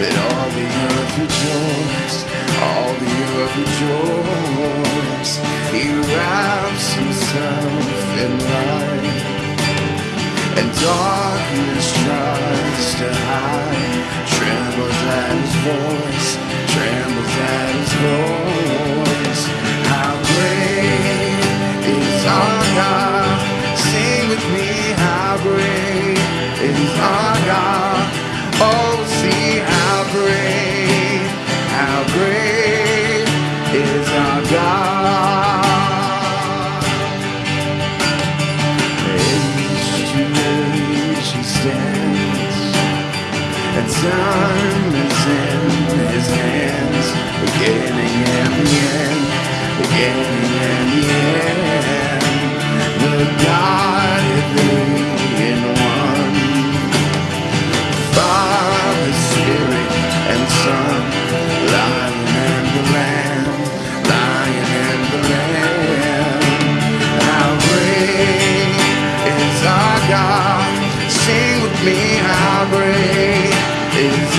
Let all the earth rejoice, all the earth rejoice. He wraps himself in light, and darkness tries to hide. Trembles at his voice, trembles at his voice.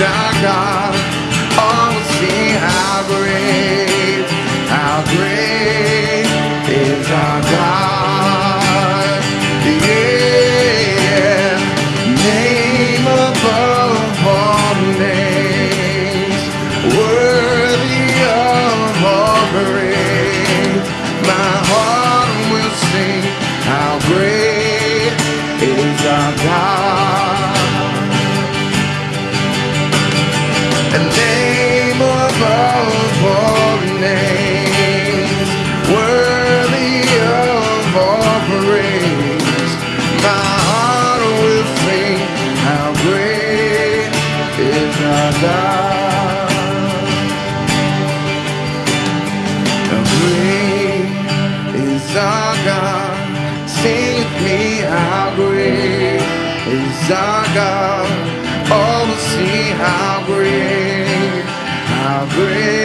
our God. Oh, how great, how great is our God. Yeah, name above all names, worthy of. My heart will sing how great is our God. God. all to see how great, how great.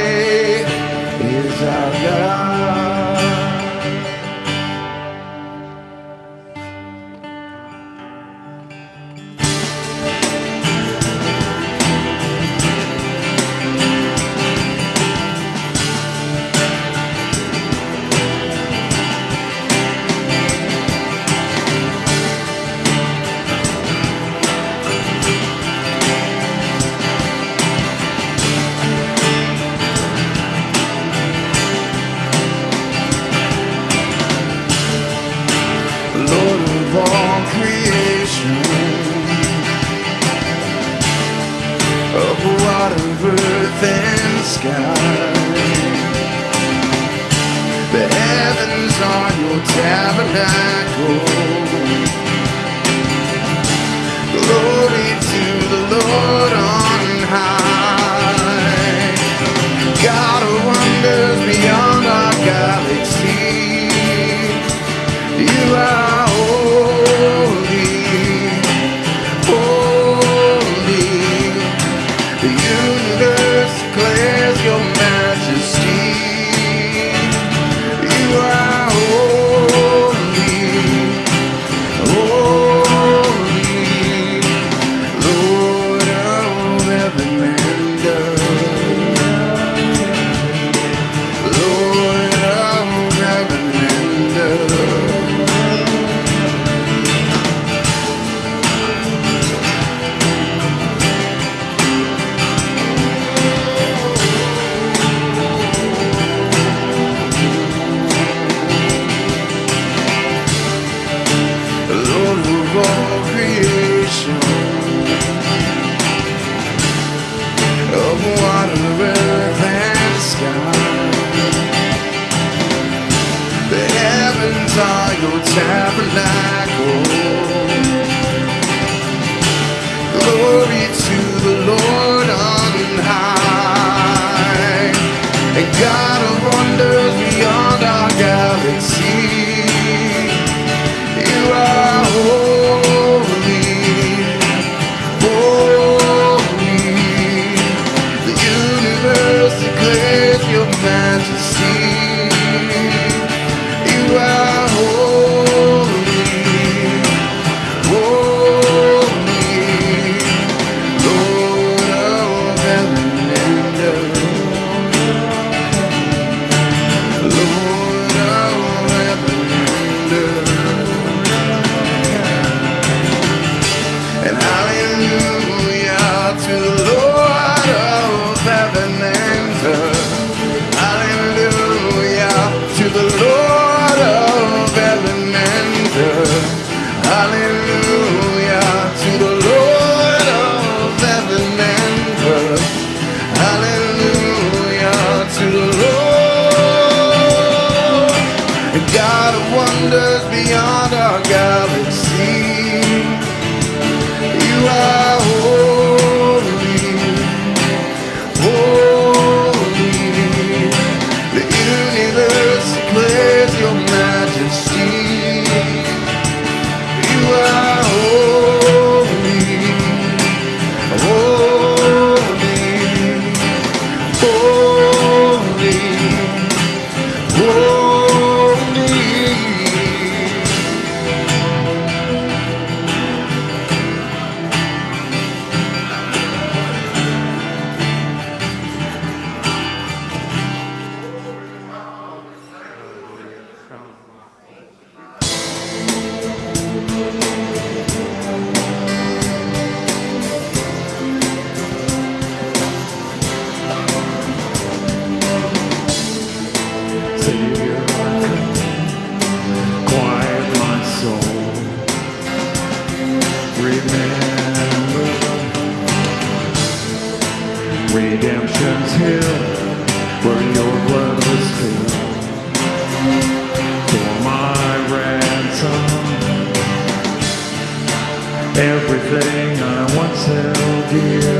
everything I once held dear.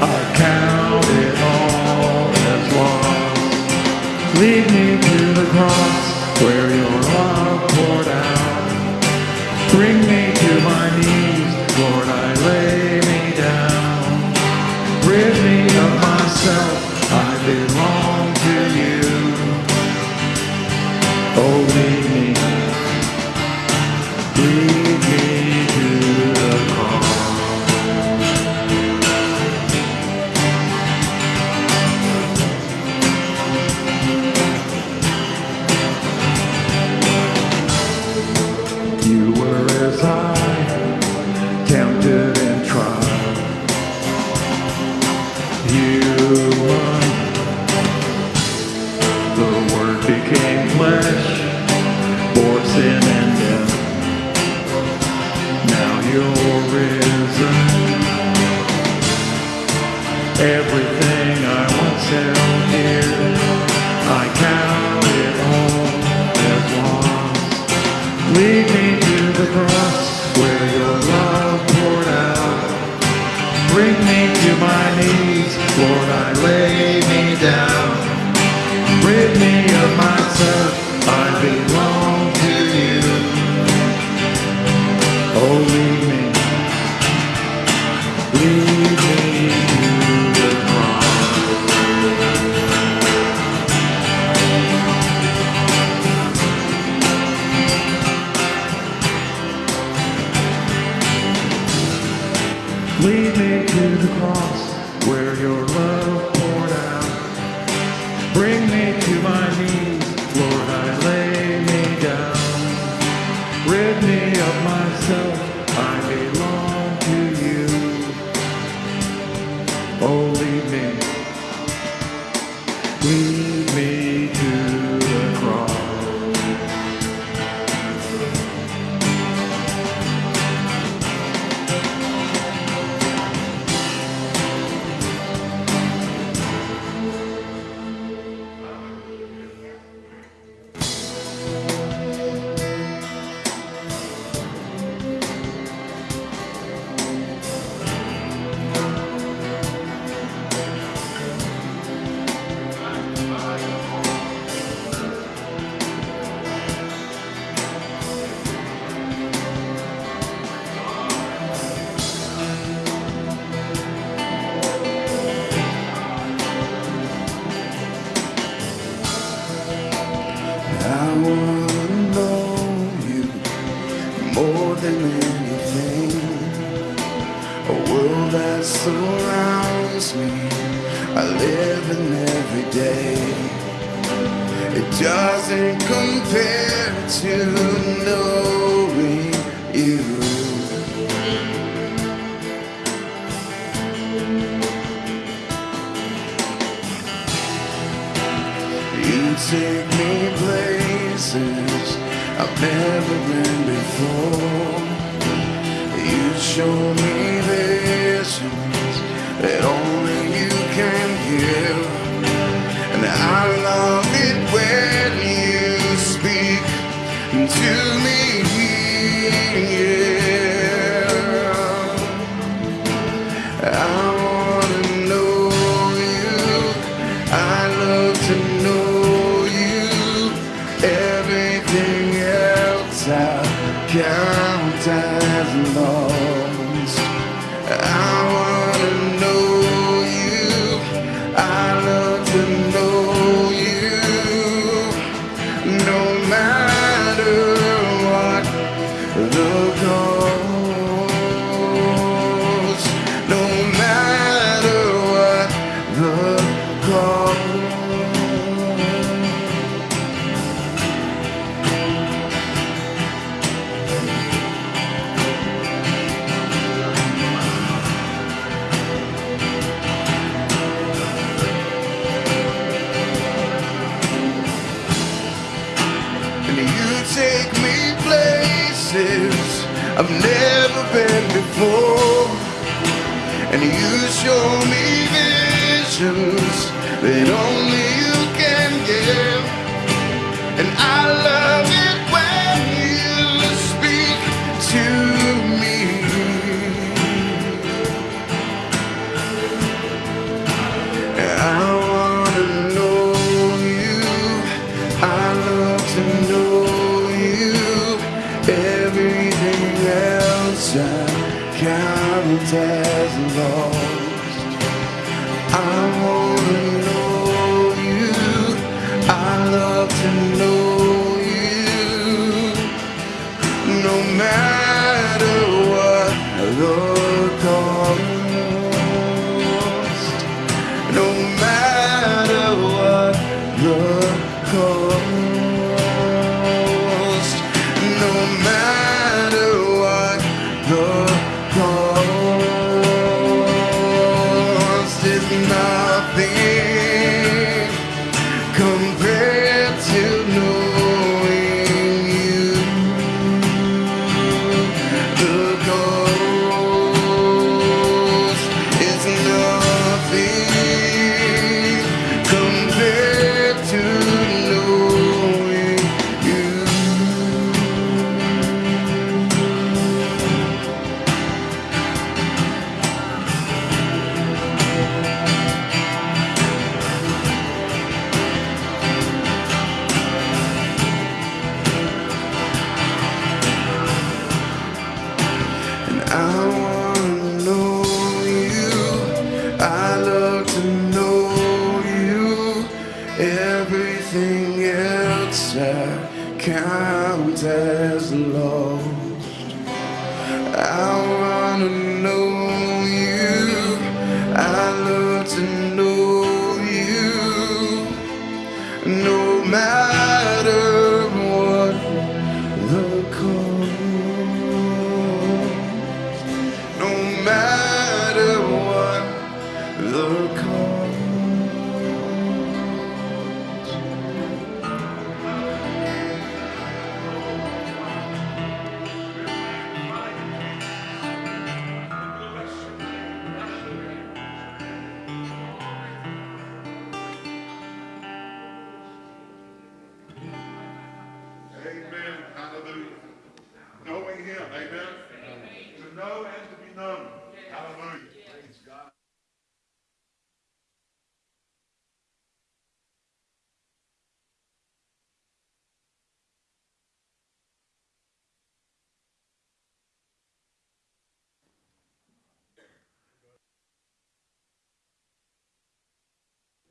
I count it all as lost. Lead me to the cross where show me visions that only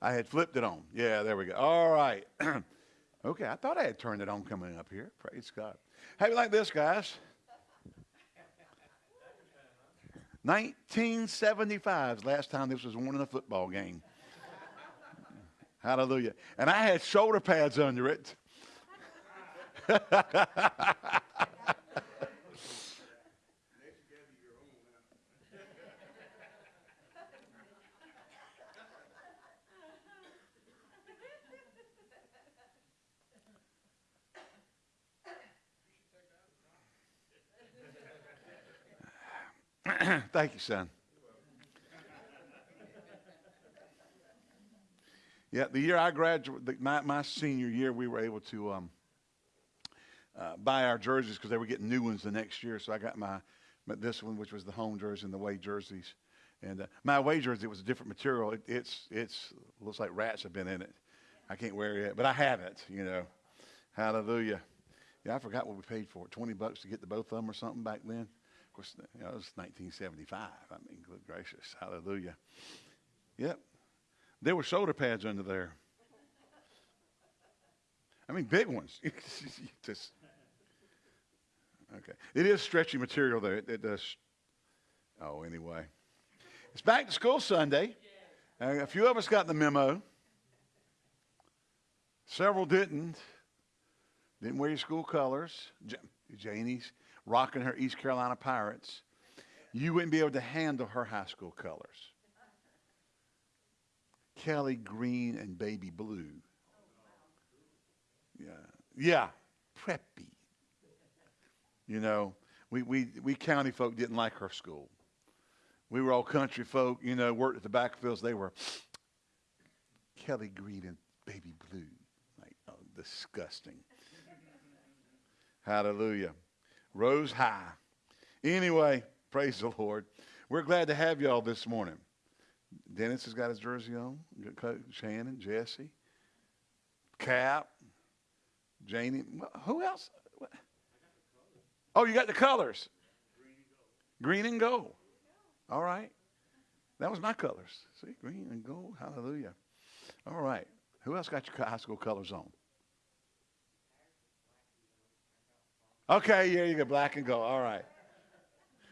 I had flipped it on. Yeah, there we go. All right. okay, I thought I had turned it on coming up here. Praise God. How you like this, guys? 1975 's last time this was won in a football game. Hallelujah. And I had shoulder pads under it. Thank you, son. Yeah, the year I graduated, my, my senior year, we were able to um, uh, buy our jerseys because they were getting new ones the next year. So I got my, my this one, which was the home jersey, and the away jerseys. And uh, my away jersey was a different material. It, it's it's looks like rats have been in it. I can't wear it, but I have it. You know, hallelujah. Yeah, I forgot what we paid for it. Twenty bucks to get the both of them or something back then. Course, you know, it was 1975. I mean, good gracious, hallelujah. Yep, there were shoulder pads under there. I mean, big ones. Just okay. It is stretchy material, though. It, it does. Oh, anyway, it's back to school Sunday. Uh, a few of us got the memo. Several didn't. Didn't wear your school colors. Ja- Janie's rocking her East Carolina Pirates. You wouldn't be able to handle her high school colors. Kelly green and baby blue. Yeah. Yeah. Preppy. You know, we, we, we county folk didn't like her school. We were all country folk, you know, worked at the back fields. They were Kelly green and baby blue. Like, oh, disgusting. Hallelujah. Rose high. Anyway, praise the Lord. We're glad to have y'all this morning. Dennis has got his jersey on. Shannon, Jesse, Cap, Janie. Who else? Oh, you got the colors. Green and gold. All right. That was my colors. See, green and gold. Hallelujah. All right. Who else got your high school colors on? Okay, yeah, you got black and gold. All right.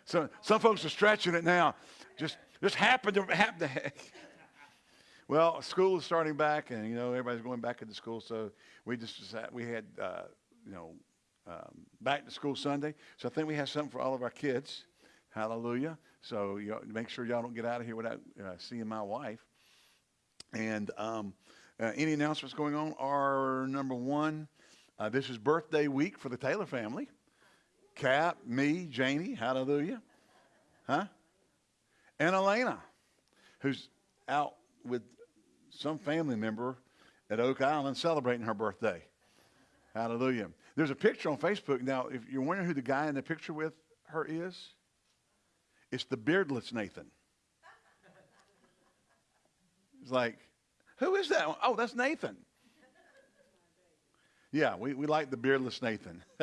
So some folks are stretching it now. Just just happened to happen to. well, school is starting back, and you know everybody's going back into school. So we just we had uh, you know um, back to school Sunday. So I think we have something for all of our kids. Hallelujah. So you know, make sure y'all don't get out of here without uh, seeing my wife. And um, uh, any announcements going on are number one. Uh, this is birthday week for the Taylor family. Cap, me, Janie, hallelujah. Huh? And Elena, who's out with some family member at Oak Island celebrating her birthday. Hallelujah. There's a picture on Facebook. Now, if you're wondering who the guy in the picture with her is, it's the beardless Nathan. It's like, who is that? Oh, that's Nathan. Yeah, we, we like the beardless Nathan.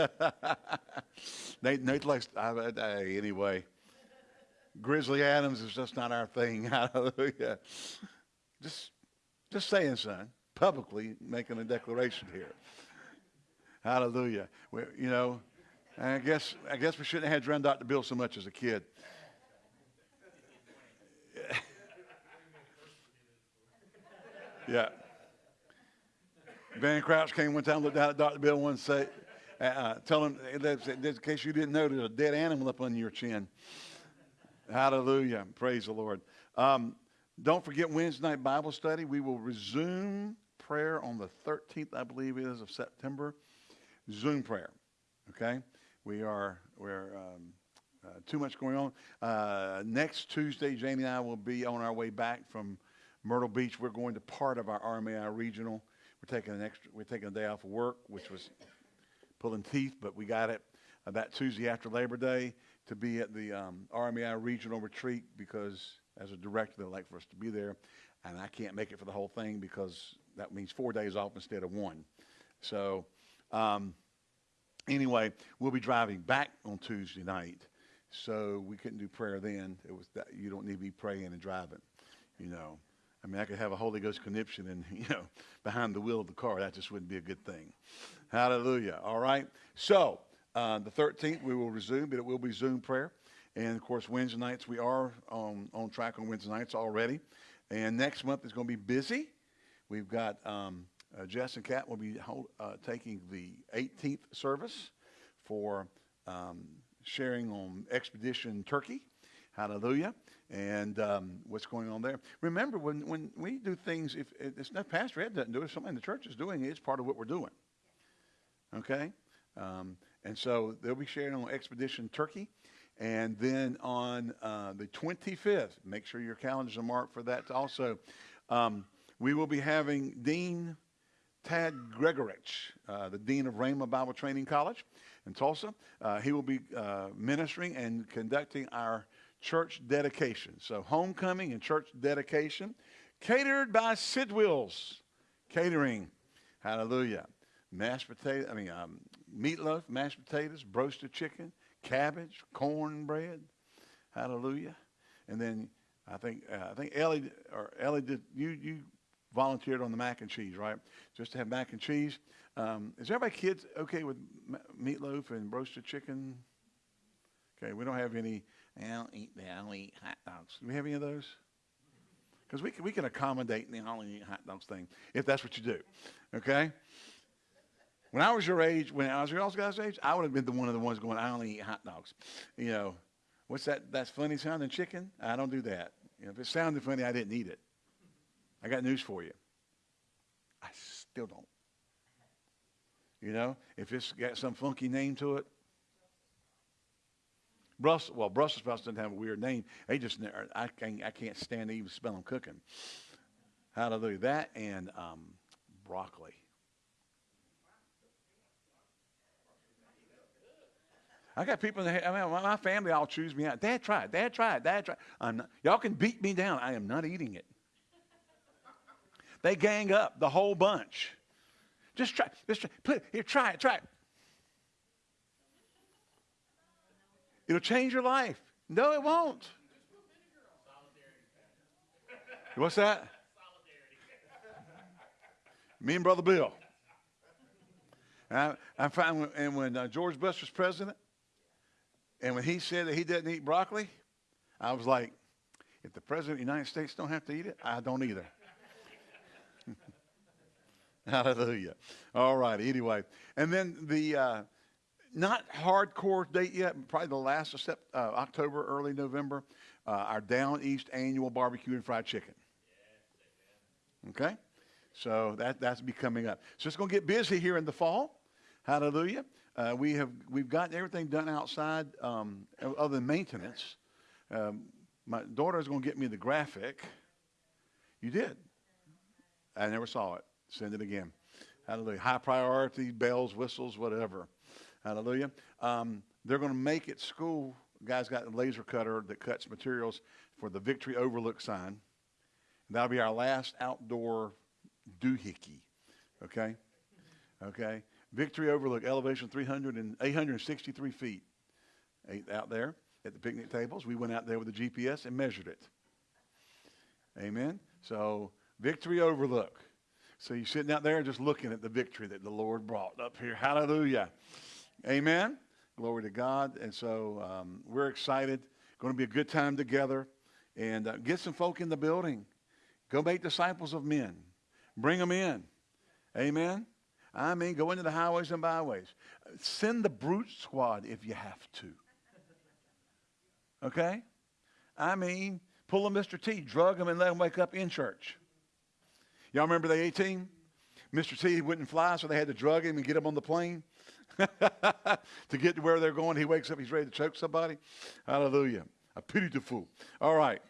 Nathan, Nathan likes, uh, anyway. Grizzly Adams is just not our thing. Hallelujah. Just, just saying, son, publicly making a declaration here. Hallelujah. We, you know, I guess I guess we shouldn't have had Drum Dr. Bill so much as a kid. yeah. Van Crouch came one time, looked down at Dr. Bill one say, uh, uh tell him, in case you didn't know, there's a dead animal up on your chin. Hallelujah. Praise the Lord. Um, don't forget Wednesday night Bible study. We will resume prayer on the 13th, I believe it is, of September. Zoom prayer. Okay? We are, we're, um, uh, too much going on. Uh, next Tuesday, Jamie and I will be on our way back from Myrtle Beach. We're going to part of our RMAI regional. Taking an extra, we're taking a day off of work, which was pulling teeth, but we got it uh, that Tuesday after Labor Day to be at the um, RMAI regional retreat because as a director, they'd like for us to be there. And I can't make it for the whole thing because that means four days off instead of one. So, um, anyway, we'll be driving back on Tuesday night. So we couldn't do prayer then. It was that you don't need to be praying and driving, you know. I mean, I could have a Holy Ghost conniption and, you know, behind the wheel of the car. That just wouldn't be a good thing. Hallelujah. All right. So, uh, the 13th, we will resume, but it will be Zoom prayer. And, of course, Wednesday nights, we are on, on track on Wednesday nights already. And next month is going to be busy. We've got um, uh, Jess and Kat will be hold, uh, taking the 18th service for um, sharing on Expedition Turkey. Hallelujah. And um, what's going on there. Remember, when, when we do things, if it's not Pastor Ed doesn't do it, somebody in the church is doing it, it's part of what we're doing. Okay? Um, and so they'll be sharing on Expedition Turkey. And then on uh, the 25th, make sure your calendars are marked for that also. Um, we will be having Dean Tad Gregurich, uh, the Dean of Rhema Bible Training College in Tulsa. Uh, he will be uh, ministering and conducting our church dedication. So, homecoming and church dedication, catered by Sidwills Catering. Hallelujah. Mashed potato, I mean, um, meatloaf, mashed potatoes, roasted chicken, cabbage, cornbread. Hallelujah. And then I think uh, I think Ellie or Ellie did you you volunteered on the mac and cheese, right? Just to have mac and cheese. Um, is everybody kids okay with meatloaf and roasted chicken? Okay, we don't have any. I don't eat that. I don't eat hot dogs. Do we have any of those? Because we can, we can accommodate the only eat hot dogs thing if that's what you do. Okay? When I was your age, when I was your guys' age, I would have been the one of the ones going, I only eat hot dogs. You know, what's that? That's funny sounding chicken? I don't do that. You know, if it sounded funny, I didn't eat it. I got news for you. I still don't. You know, if it's got some funky name to it, Brussels, well, Brussels sprouts doesn't have a weird name. They just, I can't, I can't stand to even smell them cooking. Hallelujah. That and um, broccoli. I got people in the, I mean, my family all choose me out. Dad, try it. Dad, try it. Dad, try it. I'm not, y'all can beat me down. I am not eating it. They gang up, the whole bunch. Just try. Just try. Put, here, try it. Try it. It'll change your life. No, it won't. What's that? Me and Brother Bill. I, I find, when, and when uh, George Bush was president, and when he said that he doesn't eat broccoli, I was like, if the president of the United States don't have to eat it, I don't either. Hallelujah. All right. Anyway, and then the uh, not hardcore date yet, probably the last of uh, October, early November, uh, our Down East annual barbecue and fried chicken. Okay, so that that's be coming up. So it's going to get busy here in the fall. Hallelujah. Uh, we have we've gotten everything done outside, um, other than maintenance. Um, my daughter is going to get me the graphic. You did. I never saw it. Send it again. Hallelujah. High priority, bells, whistles, whatever. Hallelujah. Um, they're going to make at school. Guys got a laser cutter that cuts materials for the Victory Overlook sign. That'll be our last outdoor doohickey. Okay? Okay? Victory Overlook, elevation 300 and 863 feet. Out there at the picnic tables. We went out there with the GPS and measured it. Amen? So, Victory Overlook. So you're sitting out there just looking at the victory that the Lord brought up here. Hallelujah. Amen. Glory to God. And so um, we're excited. Going to be a good time together. And uh, get some folk in the building. Go make disciples of men. Bring them in. Amen. I mean, go into the highways and byways. Send the brute squad if you have to. Okay? I mean, pull a Mr. T, drug him, and let him wake up in church. Y'all remember the A-Team? Mr. T wouldn't fly, so they had to drug him and get him on the plane to get to where they're going. He wakes up, he's ready to choke somebody. Hallelujah. A pity to fool. All right.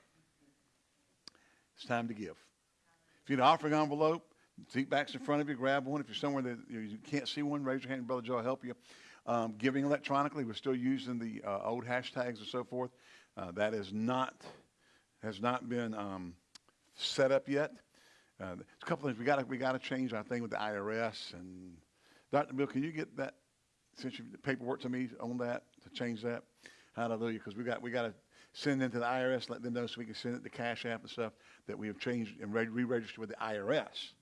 It's time to give. If you need an offering envelope, seat backs in front of you, grab one. If you're somewhere that you can't see one, raise your hand, Brother Joe will help you. Um, giving electronically, we're still using the uh, old hashtags and so forth. Uh, that is not has not been um, set up yet. Uh, a couple things we got we got to change our thing with the IRS and Dr. Bill, can you get that since you paperwork to me on that to change that? Hallelujah, because we got we got to send it to the IRS, let them know so we can send it to Cash App and stuff that we have changed and re-registered with the IRS.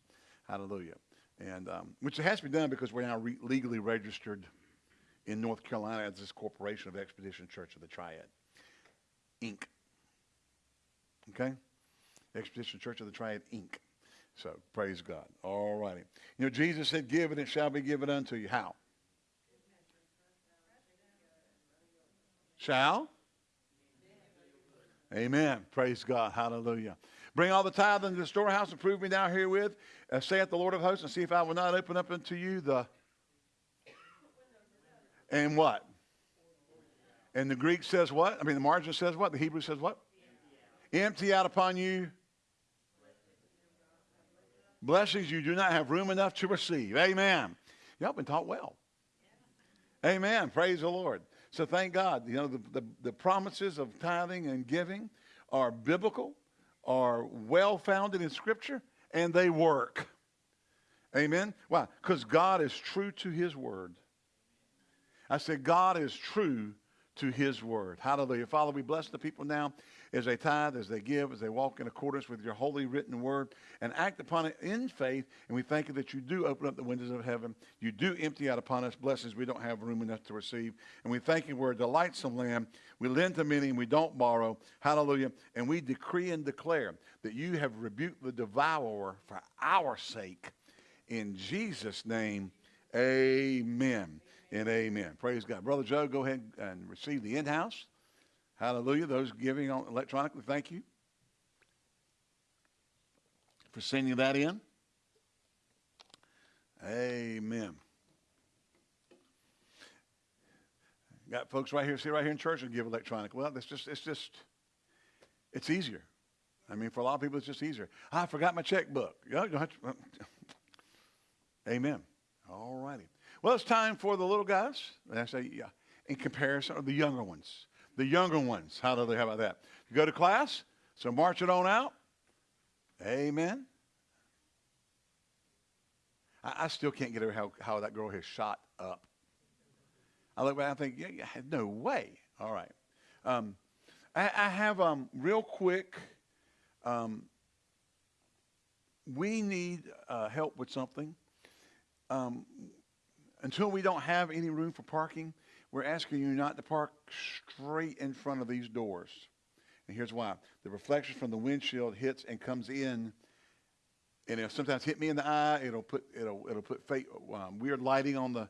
Hallelujah, and um, which has to be done because we're now re- legally registered in North Carolina as this corporation of Expedition Church of the Triad, Inc. Okay, Expedition Church of the Triad, Inc. So praise God. All righty. You know, Jesus said, Give and it shall be given unto you. How? Shall? Amen. Praise God. Hallelujah. Bring all the tithe into the storehouse and prove me now herewith, uh, saith the Lord of hosts, and see if I will not open up unto you the. And what? And the Greek says what? I mean, the margin says what? The Hebrew says what? Empty out upon you blessings you do not have room enough to receive. Amen. Y'all been taught well. Amen. Praise the Lord. So thank God. You know, the, the, the promises of tithing and giving are biblical, are well founded in Scripture, and they work. Amen. Why? Because God is true to his word. I said, God is true to his word. Hallelujah. Father, we bless the people now as they tithe, as they give, as they walk in accordance with your holy written word and act upon it in faith. And we thank you that you do open up the windows of heaven. You do empty out upon us blessings we don't have room enough to receive. And we thank you we're a delightsome land. We lend to many and we don't borrow. Hallelujah. And we decree and declare that you have rebuked the devourer for our sake. In Jesus' name, amen and amen. Praise God. Brother Joe, go ahead and receive the in-house. Hallelujah. Those giving on electronically, thank you for sending that in. Amen. Got folks right here, see right here in church and give electronic. Well, it's just, it's just, it's easier. I mean, for a lot of people, it's just easier. I forgot my checkbook. Amen. All righty. Well, it's time for the little guys. And I say, yeah, in comparison, or the younger ones. The younger ones. How do they? How about that? You go to class, so march it on out. Amen. I, I still can't get over how, how that girl has shot up. I look back and I think, yeah, yeah, no way. All right. Um, I, I have um, real quick. Um, we need uh, help with something. Um, until we don't have any room for parking, we're asking you not to park straight in front of these doors. And here's why: the reflection from the windshield hits and comes in, and it'll sometimes hit me in the eye. It'll put it'll it'll put fake, um, weird lighting on the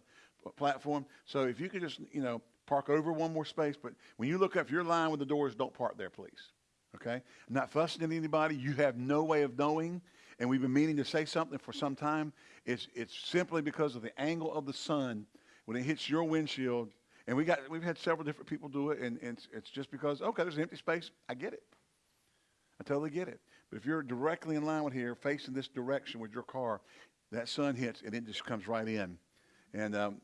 platform. So if you could just you know park over one more space, but when you look up, if you're lying with the doors, don't park there, please. Okay? I'm not fussing at anybody. You have no way of knowing, and we've been meaning to say something for some time. It's it's simply because of the angle of the sun when it hits your windshield. And we got we've had several different people do it, and, and it's, just because okay, there's an empty space. I get it. I totally get it. But if you're directly in line with here, facing this direction with your car, that sun hits and it just comes right in. And um,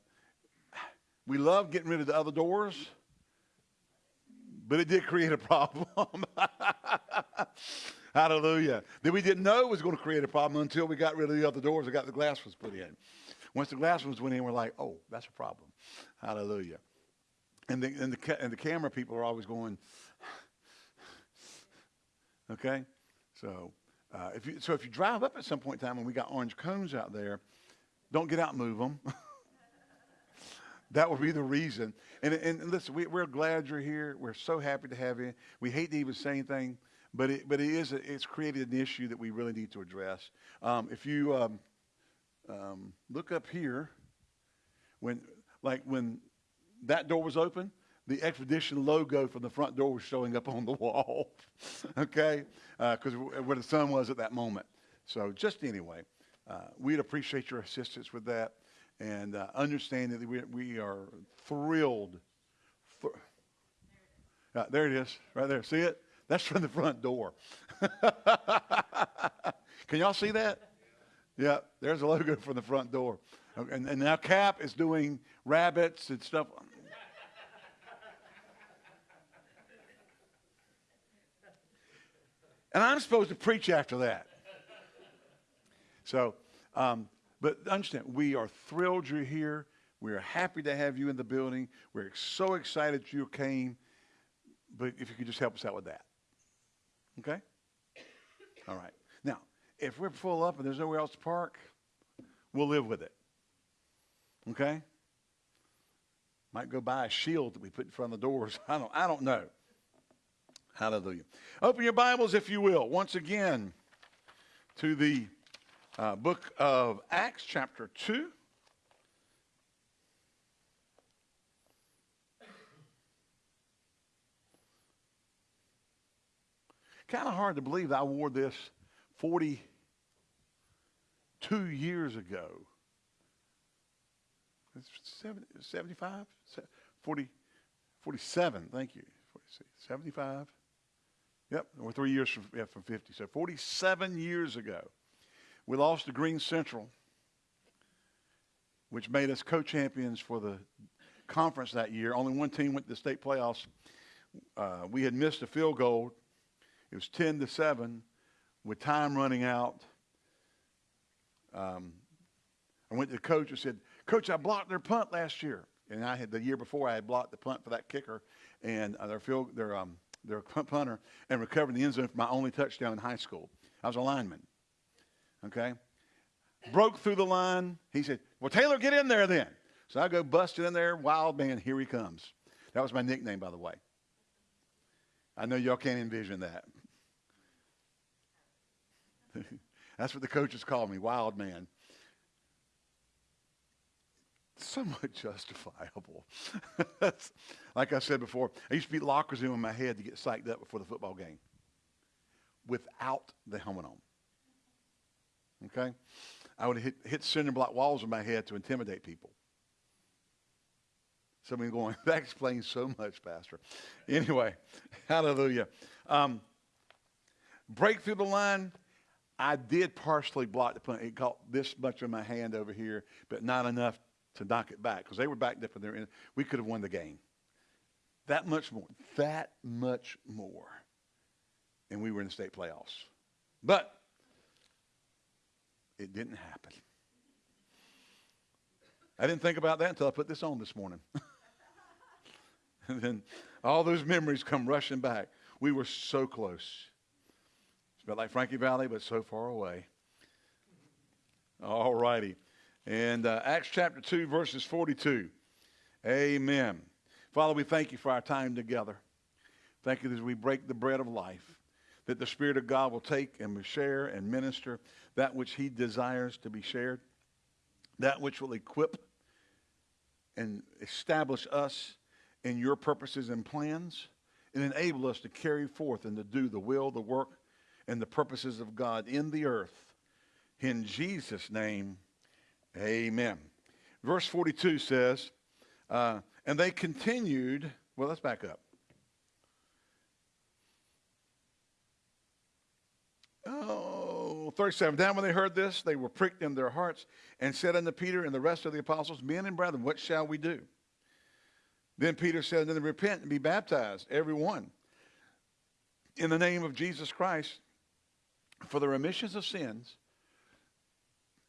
we love getting rid of the other doors, but it did create a problem. Hallelujah. That we didn't know it was going to create a problem until we got rid of the other doors and got the glass was put in. Once the glass was went in, we're like, oh, that's a problem. Hallelujah. And the, and the, and the camera people are always going, okay? So, uh, if you, so if you drive up at some point in time and we got orange cones out there, don't get out and move them. that would be the reason. And, and listen, we, we're glad you're here. We're so happy to have you. We hate to even say anything, but it, but it is a, it's created an issue that we really need to address. Um, if you um, um, look up here, when like when that door was open, the expedition logo from the front door was showing up on the wall. okay, because uh, where the sun was at that moment. So just anyway, uh, we'd appreciate your assistance with that and uh, understand that we, we are thrilled. For, uh, there it is, right there. See it? That's from the front door. Can y'all see that? Yeah, there's a logo from the front door. Okay, And, and now Cap is doing rabbits and stuff. And I'm supposed to preach after that. So, um, but understand, we are thrilled you're here. We are happy to have you in the building. We're so excited you came. But if you could just help us out with that. Okay? All right. Now, if we're full up and there's nowhere else to park, we'll live with it. Okay? Might go buy a shield that we put in front of the doors. I don't, I don't know. Hallelujah. Open your Bibles, if you will, once again to the uh, book of Acts, chapter 2. Kind of hard to believe I wore this 42 years ago. It's 70, 75? 40, 47, thank you. 75? Yep, we're three years from, yeah, from 50. So 47 years ago, we lost to Greene Central, which made us co-champions for the conference that year. Only one team went to the state playoffs. Uh, we had missed a field goal. It was 10 to 7 with time running out. Um, I went to the coach and said, Coach, I blocked their punt last year. And I had the year before I had blocked the punt for that kicker and uh, their field, their um, their punt punter and recovered the end zone for my only touchdown in high school. I was a lineman. Okay, broke through the line. He said, "Well, Taylor, get in there then." So I go busting in there. Wild man, here he comes. That was my nickname, by the way. I know y'all can't envision that. That's what the coaches call me, Wild Man somewhat justifiable. like I said before, I used to beat lockers in my head to get psyched up before the football game without the helmet on. Okay? I would hit, hit cinder block walls in my head to intimidate people. Of you going, that explains so much, Pastor. Anyway, hallelujah. Um, break through the line. I did partially block the punt. It caught this much of my hand over here, but not enough to knock it back because they were backed up in there. We could have won the game. That much more. That much more. And we were in the state playoffs. But it didn't happen. I didn't think about that until I put this on this morning. and then all those memories come rushing back. We were so close. It's about like Frankie Valli, but so far away. All righty. And uh, Acts chapter 2, verses 42. Amen. Father, we thank you for our time together. Thank you as we break the bread of life, that the Spirit of God will take and share and minister that which he desires to be shared, that which will equip and establish us in your purposes and plans, and enable us to carry forth and to do the will, the work, and the purposes of God in the earth. In Jesus' name, amen. Verse 42 says, uh, and they continued, well, let's back up. Oh, 37. Then when they heard this, they were pricked in their hearts and said unto Peter and the rest of the apostles, Men and brethren, what shall we do? Then Peter said unto them, Repent and be baptized, every one, in the name of Jesus Christ, for the remissions of sins,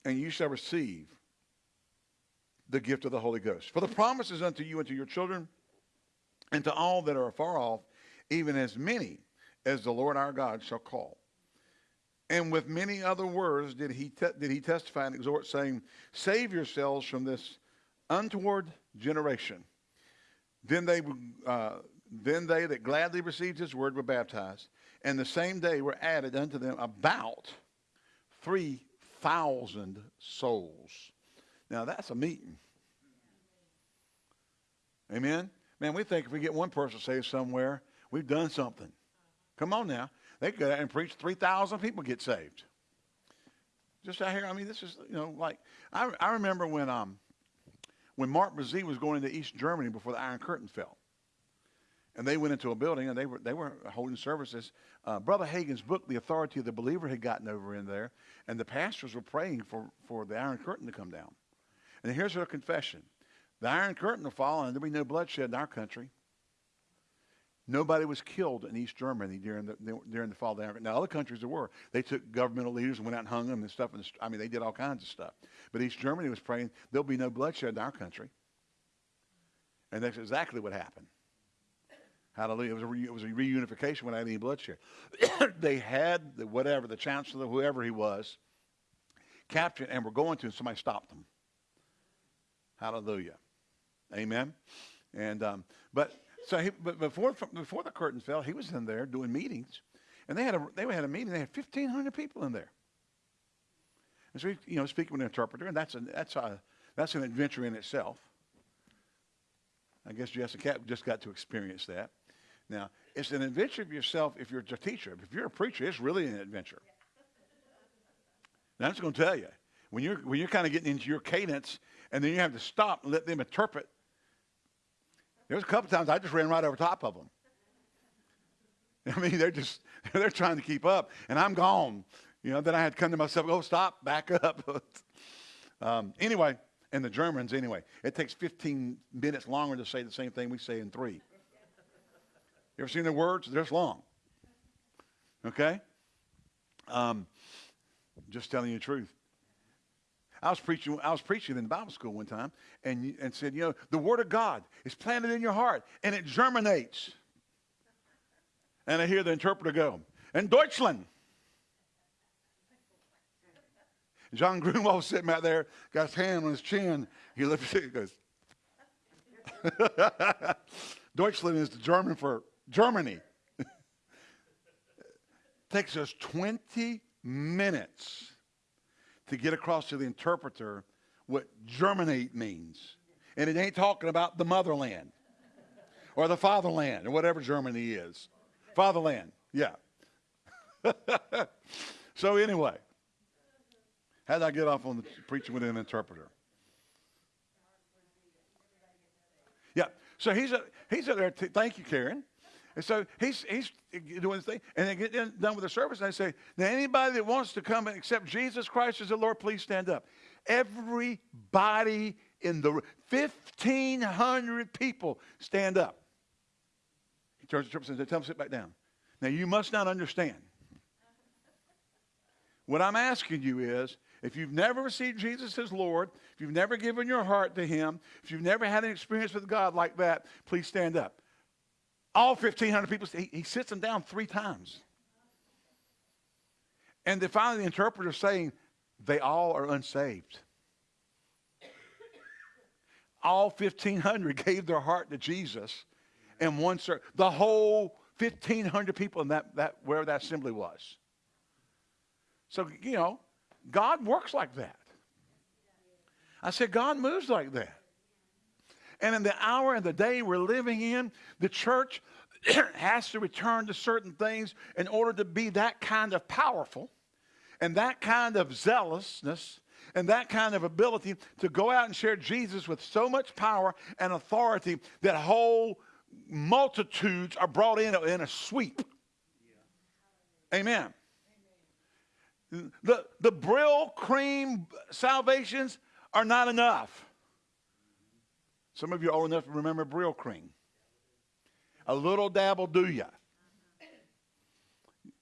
and you shall receive the gift of the Holy Ghost. For the promise is unto you and to your children, and to all that are afar off, even as many as the Lord our God shall call. And with many other words did he, did he testify and exhort, saying, Save yourselves from this untoward generation. Then they, uh, then they that gladly received his word were baptized, and the same day were added unto them about 3,000 souls. Now that's a meeting. Amen? Man, we think if we get one person saved somewhere, we've done something. Come on now. They go out and preach, 3,000 people get saved. Just out here, I mean, this is, you know, like, I, I remember when, um, when Mark Brazee was going into East Germany before the Iron Curtain fell. And they went into a building and they were, they were holding services. Uh, Brother Hagin's book, The Authority of the Believer, had gotten over in there. And the pastors were praying for, for the Iron Curtain to come down. And here's her confession The Iron Curtain will fall and there'll be no bloodshed in our country. Nobody was killed in East Germany during the, during the fall of the Iron Curtain. Now, other countries there were. They took governmental leaders and went out and hung them and stuff. And I mean, they did all kinds of stuff. But East Germany was praying there'll be no bloodshed in our country. And that's exactly what happened. Hallelujah. It was a, re, it was a reunification without any bloodshed. they had the, whatever, the chancellor, whoever he was, captured and were going to, and somebody stopped them. Hallelujah. Amen. And um, but so he, but before before the curtain fell, he was in there doing meetings, and they had a they had a meeting. They had fifteen hundred people in there. And so he, you know, speaking with an interpreter, and that's a that's a that's an adventure in itself. I guess Jessica Cap just got to experience that. Now, it's an adventure of yourself if you're a teacher. If you're a preacher, it's really an adventure. Now, I'm just going to tell you, when you're, when you're kind of getting into your cadence and then you have to stop and let them interpret, there was a couple times I just ran right over top of them. I mean, they're just, they're trying to keep up, and I'm gone. You know, then I had to come to myself, go, stop, back up. um, anyway, and the Germans, anyway, it takes 15 minutes longer to say the same thing we say in three. You ever seen their words? They're long. Okay? Um, just telling you the truth. I was preaching. I was preaching in Bible school one time, and and said, you know, the Word of God is planted in your heart, and it germinates. And I hear the interpreter go, "In Deutschland." John Grunwald was sitting out there, got his hand on his chin. He lifts it, and goes. Deutschland is the German for Germany. takes us 20 minutes to get across to the interpreter what germinate means. And it ain't talking about the motherland or the fatherland or whatever Germany is. Fatherland, yeah. so anyway, how did I get off on the preaching with an interpreter? Yeah. So he's a, he's a there. Thank you, Karen. And so he's, he's doing his thing. And they get done with the service, and they say, Now, anybody that wants to come and accept Jesus Christ as the Lord, please stand up. Everybody in the 1,500 people stand up. He turns to the church and says, Tell them to sit back down. Now, you must not understand. What I'm asking you is if you've never received Jesus as Lord, if you've never given your heart to Him, if you've never had an experience with God like that, please stand up. All 1,500 people, he, he sits them down three times. And then finally, the interpreter saying, they all are unsaved. All 1,500 gave their heart to Jesus and service. The whole 1,500 people in that, that where that assembly was. So, you know, God works like that. I said, God moves like that. And in the hour and the day we're living in, the church has to return to certain things in order to be that kind of powerful and that kind of zealousness and that kind of ability to go out and share Jesus with so much power and authority that whole multitudes are brought in in a sweep. Amen. The, the Brylcreem salvations are not enough. Some of you are old enough to remember cream. A little dabble do ya.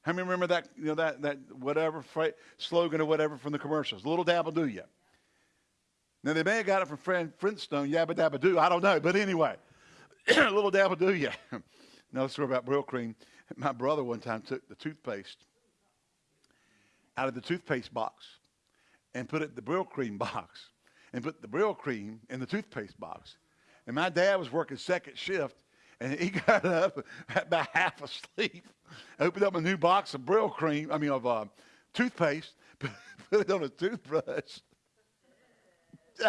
How many remember that, you know, that, that whatever slogan or whatever from the commercials? A Little dabble do ya. Now, they may have got it from Fred Flintstone, yabba dabba do. I don't know. But anyway, a little dabble do ya. Another story about Brylcreem. My brother one time took the toothpaste out of the toothpaste box and put it in the Brylcreem box and put the Brylcreem in the toothpaste box. And my dad was working second shift, and he got up about half asleep, opened up a new box of Brylcreem, I mean, of uh, toothpaste, put it on a toothbrush.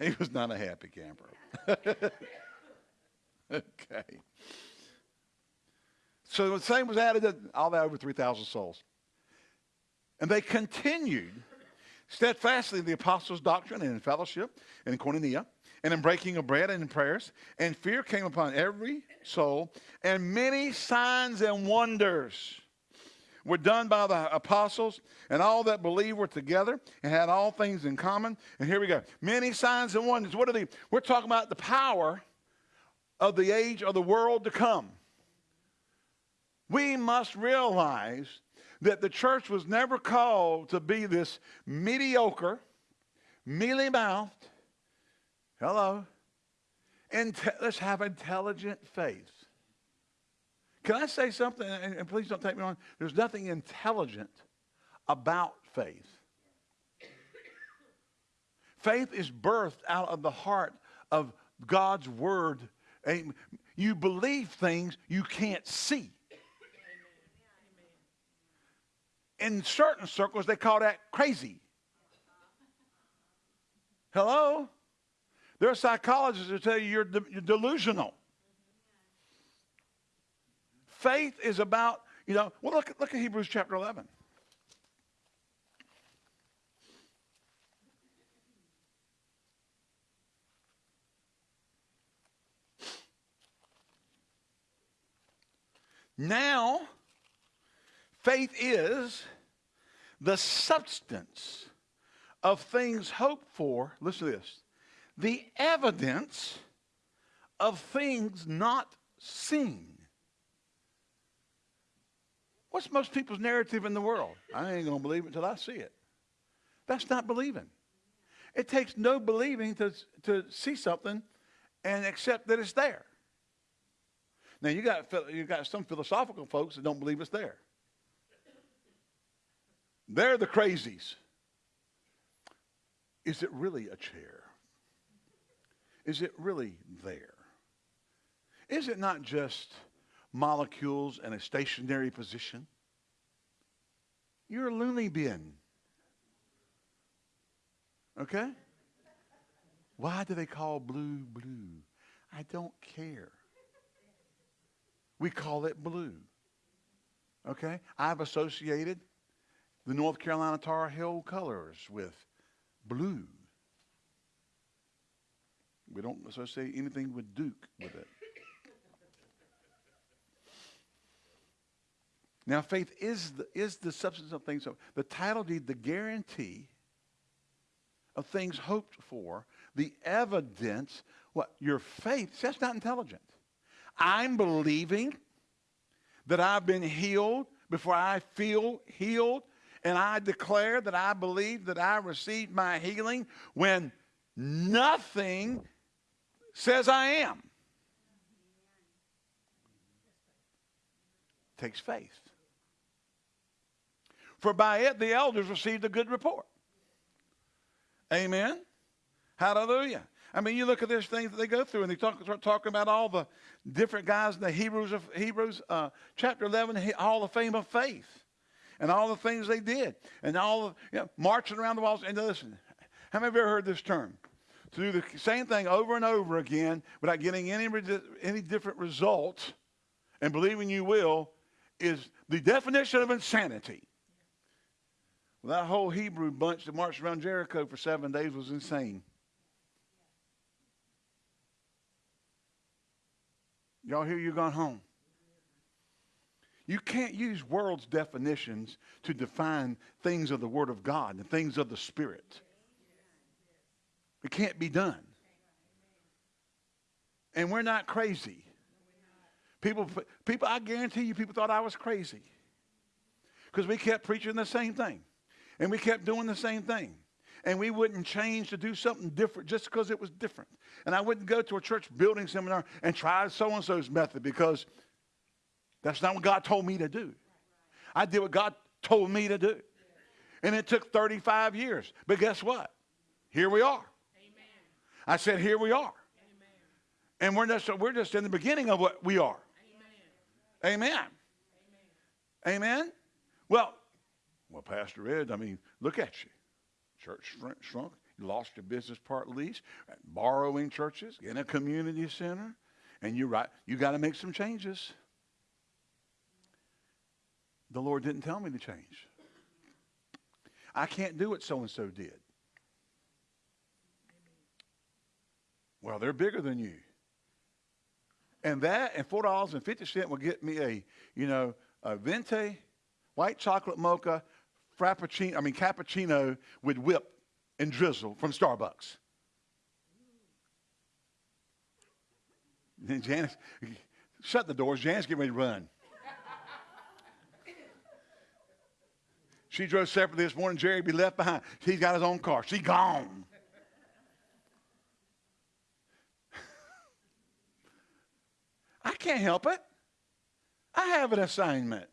he was not a happy camper. okay. So the same was added to all that over 3,000 souls. And they continued steadfastly in the apostles' doctrine and in fellowship and in koinonia and in breaking of bread and in prayers. And fear came upon every soul, and many signs and wonders were done by the apostles, and all that believed were together and had all things in common. And here we go. Many signs and wonders. What are they? We're talking about the power of the age of the world to come. We must realize that the church was never called to be this mediocre, mealy mouthed, hello, and let's have intelligent faith. Can I say something? And please don't take me wrong. There's nothing intelligent about faith. Faith is birthed out of the heart of God's word you believe things you can't see. In certain circles, they call that crazy. Hello? There are psychologists who tell you you're, de- you're delusional. Faith is about, you know, well, look, look at Hebrews chapter 11. Now, faith is the substance of things hoped for. Listen to this the evidence of things not seen. What's most people's narrative in the world? I ain't going to believe it until I see it. That's not believing. It takes no believing to, to see something and accept that it's there. Now you got you got some philosophical folks that don't believe it's there. They're the crazies. Is it really a chair? Is it really there? Is it not just molecules and a stationary position? You're a loony bin. Okay? Why do they call blue blue? I don't care. We call it blue. Okay? I've associated the North Carolina Tar Heel colors with blue. We don't associate anything with Duke with it. Now, faith is the, is the substance of things. The title deed, the guarantee of things hoped for, the evidence. What your faith? See, that's not intelligent. I'm believing that I've been healed before I feel healed, and I declare that I believe that I received my healing when nothing says I am. Takes faith. For by it the elders received a good report. Amen. Hallelujah. I mean, you look at this thing that they go through, and they talk, start talking about all the different guys in the Hebrews of Hebrews uh, chapter eleven, all the fame of faith, and all the things they did, and all the you know, marching around the walls. And listen, how many of you ever heard this term? To do the same thing over and over again without getting any any different results, and believing you will, is the definition of insanity. Well, that whole Hebrew bunch that marched around Jericho for seven days was insane. Y'all hear you gone home? You can't use world's definitions to define things of the Word of God and things of the Spirit. It can't be done. And we're not crazy. People, people, I guarantee you, people thought I was crazy because we kept preaching the same thing. And we kept doing the same thing. And we wouldn't change to do something different just because it was different. And I wouldn't go to a church building seminar and try so and so's method because that's not what God told me to do. I did what God told me to do. And it took 35 years. But guess what? Here we are. Amen. I said, here we are. Amen. And we're just, we're just in the beginning of what we are. Amen. Amen. Amen. Well, well, Pastor Ed, I mean, look at you. Church shrunk. You lost your business part lease, borrowing churches, in a community center, and you're right, you got to make some changes. The Lord didn't tell me to change. I can't do what so and so did. Well, they're bigger than you. And that and four dollars and fifty cent will get me a, you know, a venti, white chocolate mocha, frappuccino, I mean cappuccino with whip and drizzle from Starbucks. Then Janice, shut the doors. Janice getting ready to run. She drove separately this morning. Jerry be left behind. He's got his own car. She gone. I can't help it. I have an assignment.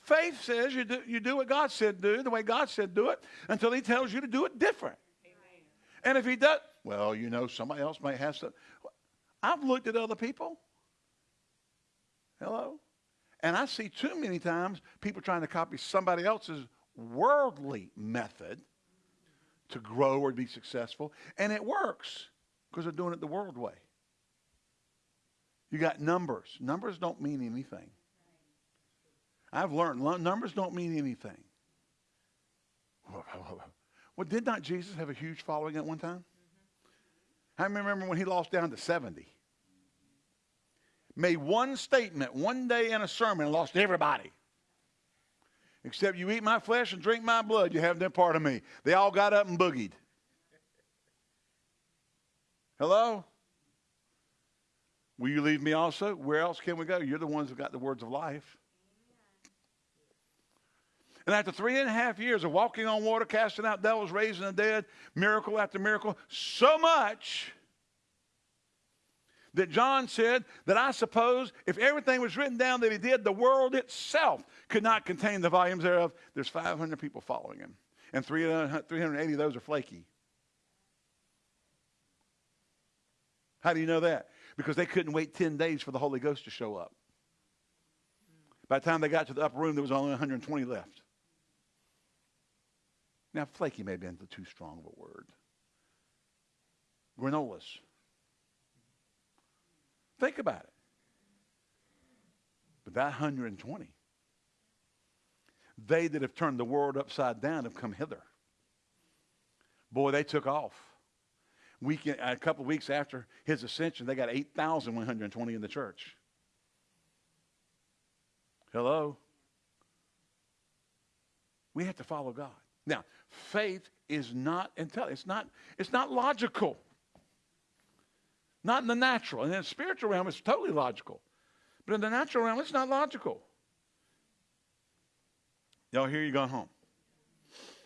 Faith says you do, you do what God said do, the way God said do it, until he tells you to do it different. Amen. And if he does, well, you know, somebody else might have some. I've looked at other people. Hello? And I see too many times people trying to copy somebody else's worldly method to grow or be successful. And it works because they're doing it the world way. You got numbers. Numbers don't mean anything. I've learned numbers don't mean anything. Well, did not Jesus have a huge following at one time? I remember when he lost down to 70. Made one statement one day in a sermon and lost everybody. Except you eat my flesh and drink my blood, you have no part of me. They all got up and boogied. Hello? Will you leave me also? Where else can we go? You're the ones who got the words of life. And after three and a half years of walking on water, casting out devils, raising the dead, miracle after miracle, so much that John said that I suppose if everything was written down that he did, the world itself could not contain the volumes thereof. There's 500 people following him, and 380 of those are flaky. How do you know that? Because they couldn't wait 10 days for the Holy Ghost to show up. By the time they got to the upper room, there was only 120 left. Now, flaky may been too strong of a word. Granolas. Think about it. But that 120, they that have turned the world upside down have come hither. Boy, they took off. week, a couple of weeks after his ascension, they got 8,120 in the church. Hello? We have to follow God. Now, faith is not intelligent. It's not, it's not logical. Not in the natural. And in the spiritual realm, it's totally logical. But in the natural realm, it's not logical. Y'all hear you gone home.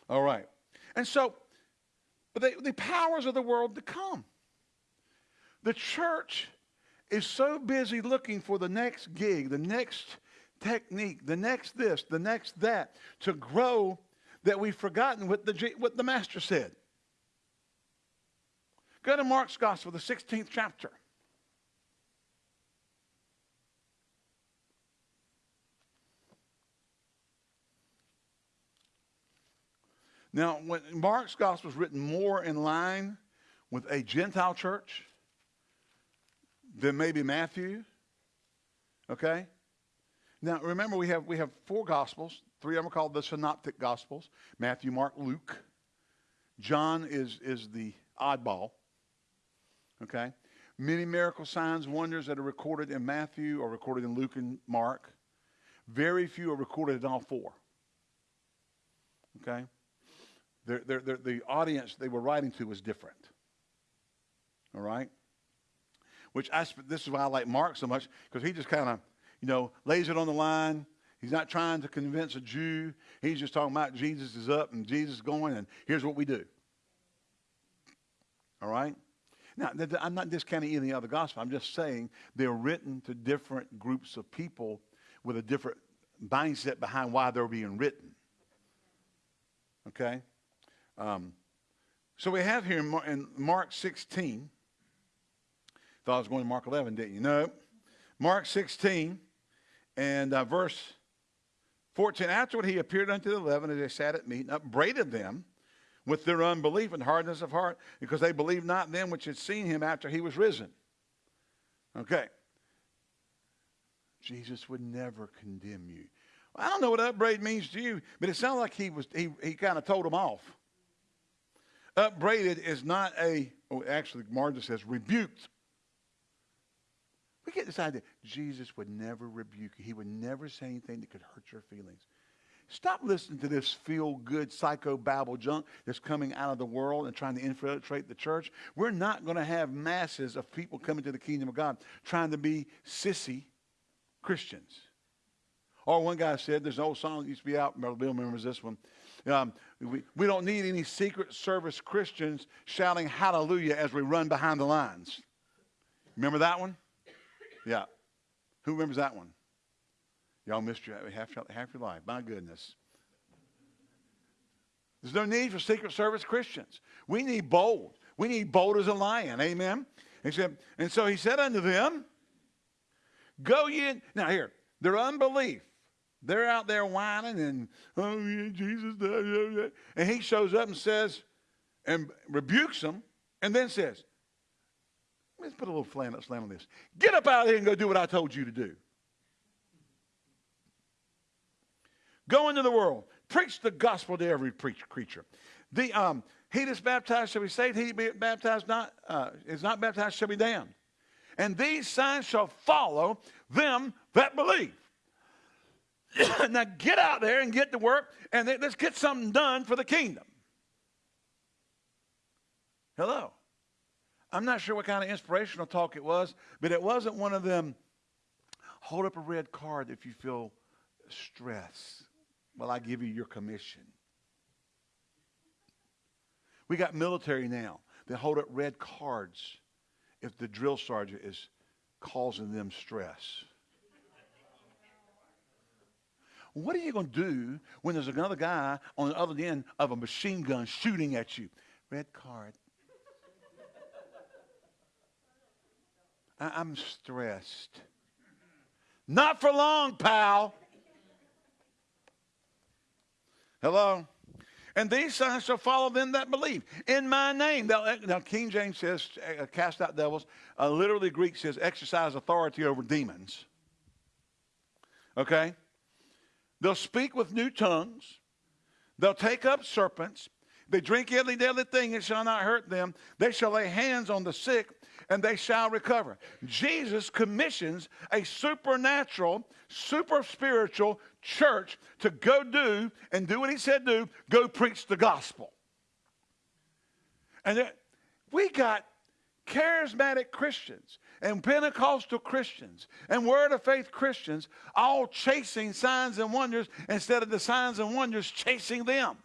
All right. And so, but the, the powers of the world to come. The church is so busy looking for the next gig, the next technique, the next this, the next that, to grow that we've forgotten what the, what the Master said. Go to Mark's Gospel, the 16th chapter. Now, when Mark's Gospel is written more in line with a Gentile church than maybe Matthew, okay? Now, remember, we have, we have four Gospels. Three of them are called the Synoptic Gospels Matthew, Mark, Luke. John is, is the oddball. Okay? Many miracle signs, wonders that are recorded in Matthew are recorded in Luke and Mark. Very few are recorded in all four. Okay? They're, they're, they're, the audience they were writing to was different. All right? Which I, this is why I like Mark so much, because he just kind of you know, lays it on the line. He's not trying to convince a Jew. He's just talking about Jesus is up and Jesus is going, and here's what we do. All right? Now, I'm not discounting any of the other gospel. I'm just saying they're written to different groups of people with a different mindset behind why they're being written. Okay? Um, so we have here in Mark 16. Thought I was going to Mark 11, didn't you? No. Mark 16 and uh, verse 14, afterward he appeared unto the eleven as they sat at meat and upbraided them with their unbelief and hardness of heart because they believed not them which had seen him after he was risen. Okay. Jesus would never condemn you. I don't know what upbraid means to you, but it sounds like he was he, he kind of told them off. Upbraided is not a, oh, actually, Margin says rebuked. We get this idea Jesus would never rebuke you. He would never say anything that could hurt your feelings. Stop listening to this feel good psycho babble junk that's coming out of the world and trying to infiltrate the church. We're not going to have masses of people coming to the kingdom of God trying to be sissy Christians. Or one guy said, there's an old song that used to be out, Bill remembers this one. Um, we, we don't need any Secret Service Christians shouting hallelujah as we run behind the lines. Remember that one? Yeah. Who remembers that one? Y'all missed your, half, half your life. My goodness. There's no need for Secret Service Christians. We need bold. We need bold as a lion. Amen. Said, and so he said unto them, Go ye. Now here, their unbelief. They're out there whining and, oh yeah, Jesus. And he shows up and says, and rebukes them, and then says, Let's put a little slant on this. Get up out of here and go do what I told you to do. Go into the world. Preach the gospel to every creature. The, um, he that's baptized shall be saved. He be baptized not, uh, is not baptized shall be damned. And these signs shall follow them that believe. now get out there and get to work and let's get something done for the kingdom. Hello. I'm not sure what kind of inspirational talk it was, but it wasn't one of them hold up a red card if you feel stress while I give you your commission. We got military now that hold up red cards if the drill sergeant is causing them stress. What are you going to do when there's another guy on the other end of a machine gun shooting at you? Red card. I'm stressed. Not for long, pal. Hello? And these signs shall follow them that believe. In my name. Now, King James says, uh, cast out devils. Uh, literally, Greek says, exercise authority over demons. Okay? They'll speak with new tongues. They'll take up serpents. They drink every deadly thing, it shall not hurt them. They shall lay hands on the sick, and they shall recover. Jesus commissions a supernatural, super spiritual church to go do and do what he said do go preach the gospel. And we got charismatic Christians and Pentecostal Christians and Word of Faith Christians all chasing signs and wonders instead of the signs and wonders chasing them.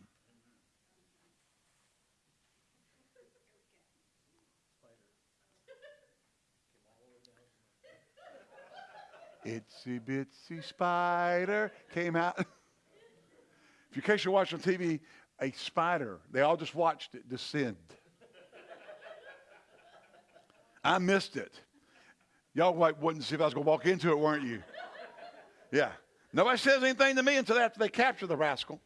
Itsy bitsy spider came out. if in case you're watching TV, a spider, they all just watched it descend. I missed it. Y'all like wouldn't see if I was to walk into it, weren't you? Yeah. Nobody says anything to me until after they capture the rascal.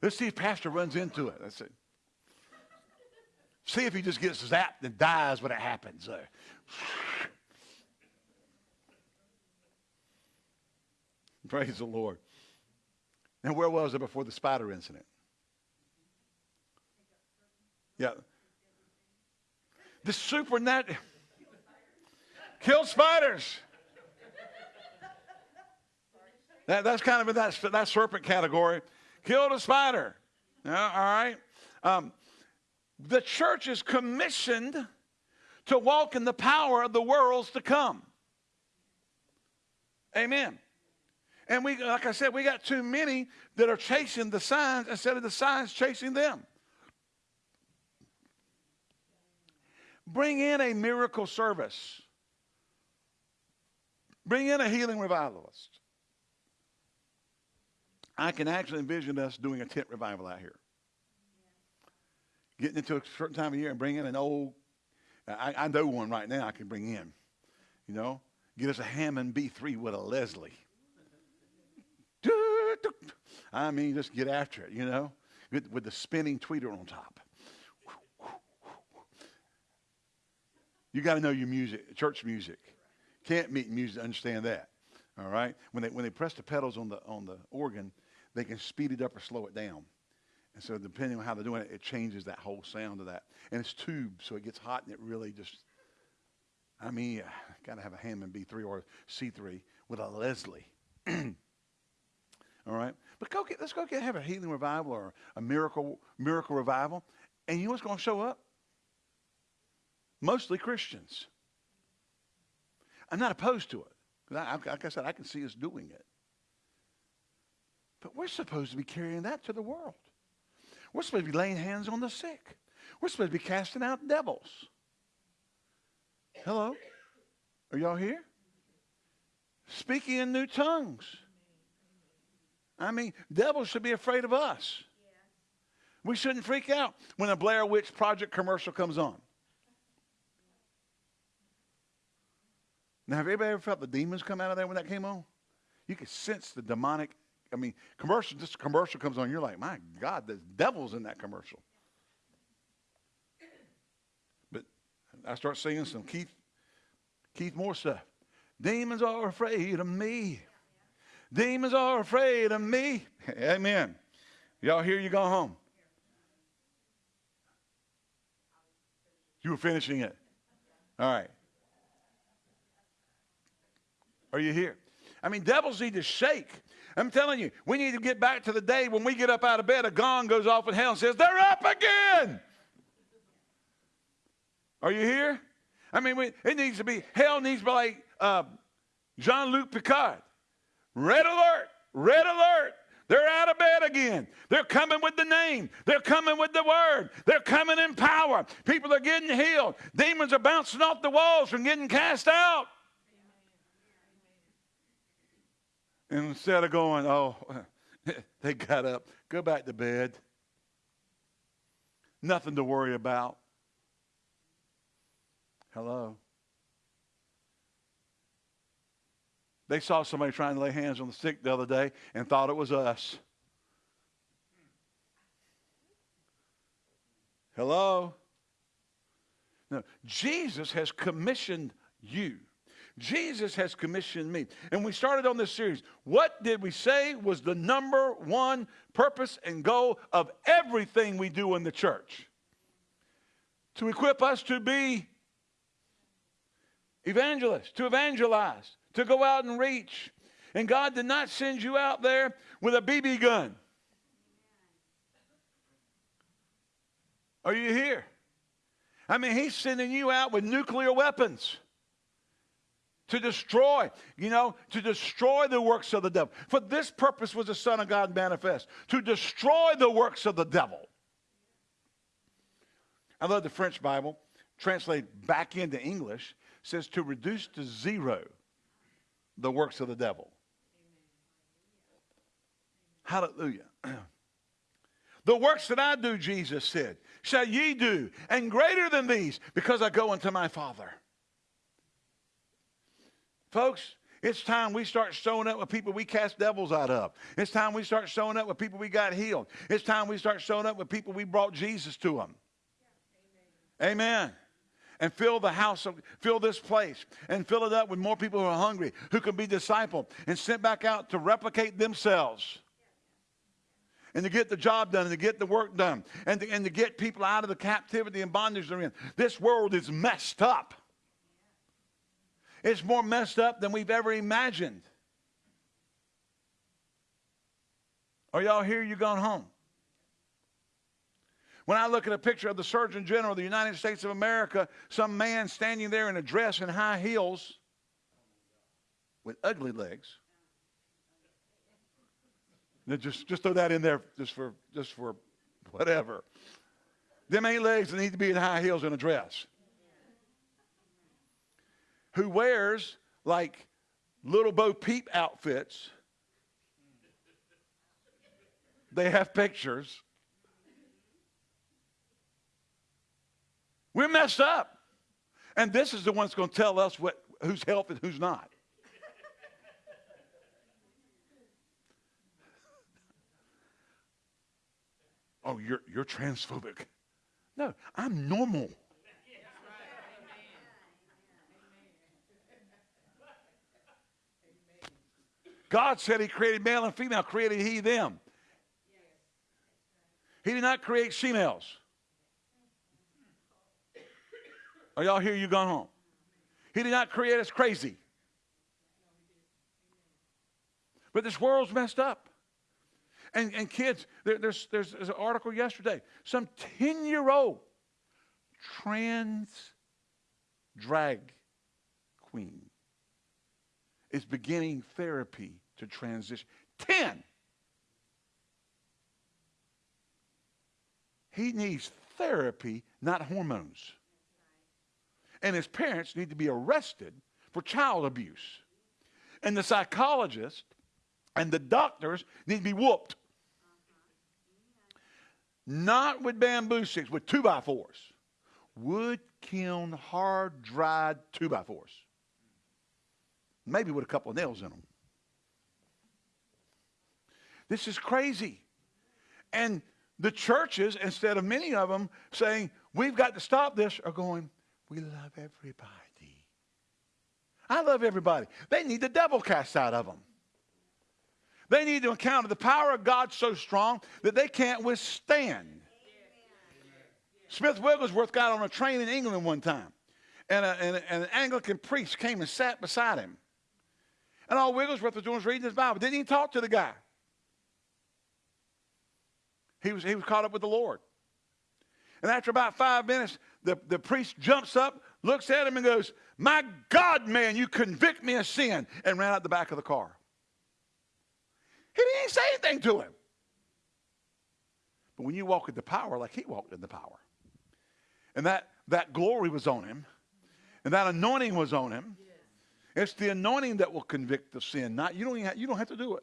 Let's see if Pastor runs into it. That's it. See if he just gets zapped and dies when it happens. Uh, praise the Lord. Now, where was it before the spider incident? Yeah. The supernatural. Kill spiders. That, that's kind of in that, that serpent category. Killed a spider. Yeah, all right. Um, the church is commissioned to walk in the power of the worlds to come. Amen. And we, like I said, we got too many that are chasing the signs instead of the signs chasing them. Bring in a miracle service. Bring in a healing revivalist. I can actually envision us doing a tent revival out here getting into a certain time of year and bringing an old, I, I know one right now I can bring in, you know, get us a Hammond B3 with a Leslie. I mean, just get after it, you know, with, with the spinning tweeter on top. You got to know your music, church music. Can't meet music understand that. All right. When they when they press the pedals on the on the organ, they can speed it up or slow it down. And so depending on how they're doing it, it changes that whole sound of that. And it's tube, so it gets hot and it really just, I mean, got to have a Hammond B3 or C3 with a Leslie. All right? But go get, let's go get, have a healing revival or a miracle, miracle revival. And you know what's going to show up? Mostly Christians. I'm not opposed to it. Because like I said, I can see us doing it. But we're supposed to be carrying that to the world. We're supposed to be laying hands on the sick. We're supposed to be casting out devils. Hello? Are y'all here? Speaking in new tongues. I mean, devils should be afraid of us. We shouldn't freak out when a Blair Witch Project commercial comes on. Now, have anybody ever felt the demons come out of there when that came on? You could sense the demonic I mean, commercial, just commercial comes on, you're like, my God, there's devils in that commercial. But I start singing some Keith, Keith Moore stuff. Demons are afraid of me. Demons are afraid of me. Amen. Y'all hear you go home. You were finishing it. All right. Are you here? I mean, devils need to shake. I'm telling you, we need to get back to the day when we get up out of bed, a gong goes off in hell and says, They're up again. Are you here? I mean, it needs to be, hell needs to be like uh, Jean Luc Picard. Red alert, red alert. They're out of bed again. They're coming with the name. They're coming with the word. They're coming in power. People are getting healed. Demons are bouncing off the walls from getting cast out. And instead of going, oh, they got up, go back to bed. Nothing to worry about. Hello. They saw somebody trying to lay hands on the sick the other day and thought it was us. Hello? No, Jesus has commissioned you Jesus has commissioned me. And we started on this series. What did we say was the number one purpose and goal of everything we do in the church? To equip us to be evangelists, to evangelize, to go out and reach. And God did not send you out there with a BB gun. Are you here? I mean, He's sending you out with nuclear weapons to destroy, you know, to destroy the works of the devil. For this purpose was the Son of God manifest, to destroy the works of the devil. I love the French Bible, translate back into English, says to reduce to zero the works of the devil. Hallelujah. the works that I do, Jesus said, shall ye do, and greater than these, because I go unto my Father. Folks, it's time we start showing up with people we cast devils out of. It's time we start showing up with people we got healed. It's time we start showing up with people we brought Jesus to them. Amen. Amen. And fill the house, of, fill this place, and fill it up with more people who are hungry, who can be discipled and sent back out to replicate themselves and to get the job done and to get the work done and to, and to get people out of the captivity and bondage they're in. This world is messed up. It's more messed up than we've ever imagined. Are y'all here? You gone home? When I look at a picture of the Surgeon General of the United States of America, some man standing there in a dress and high heels with ugly legs. Now just, just throw that in there just for, just for whatever. Them ain't legs that need to be in high heels and a dress who wears like little Bo Peep outfits. They have pictures. We're messed up. And this is the one that's going to tell us what, who's healthy and who's not. oh, you're, you're transphobic. No, I'm normal. God said he created male and female, created he them. He did not create females. Are y'all here? You gone home? He did not create us crazy. But this world's messed up. And, and kids, there, there's, there's, there's an article yesterday. Some 10 year old trans drag queen is beginning therapy to transition. 10. He needs therapy, not hormones. And his parents need to be arrested for child abuse. And the psychologist and the doctors need to be whooped. Not with bamboo sticks, with two by fours. Wood kiln, hard dried two by fours. Maybe with a couple of nails in them. This is crazy. And the churches, instead of many of them saying, we've got to stop this, are going, we love everybody. I love everybody. They need the devil cast out of them. They need to encounter the power of God so strong that they can't withstand. Smith Wigglesworth got on a train in England one time, and, a, and, a, and an Anglican priest came and sat beside him. And all Wigglesworth was doing was reading his Bible. Didn't even talk to the guy. He was, he was caught up with the Lord. And after about five minutes, the, the priest jumps up, looks at him, and goes, My God, man, you convict me of sin, and ran out the back of the car. He didn't say anything to him. But when you walk in the power like he walked in the power, and that, that glory was on him, and that anointing was on him, it's the anointing that will convict the sin, not you don't, have, you don't have to do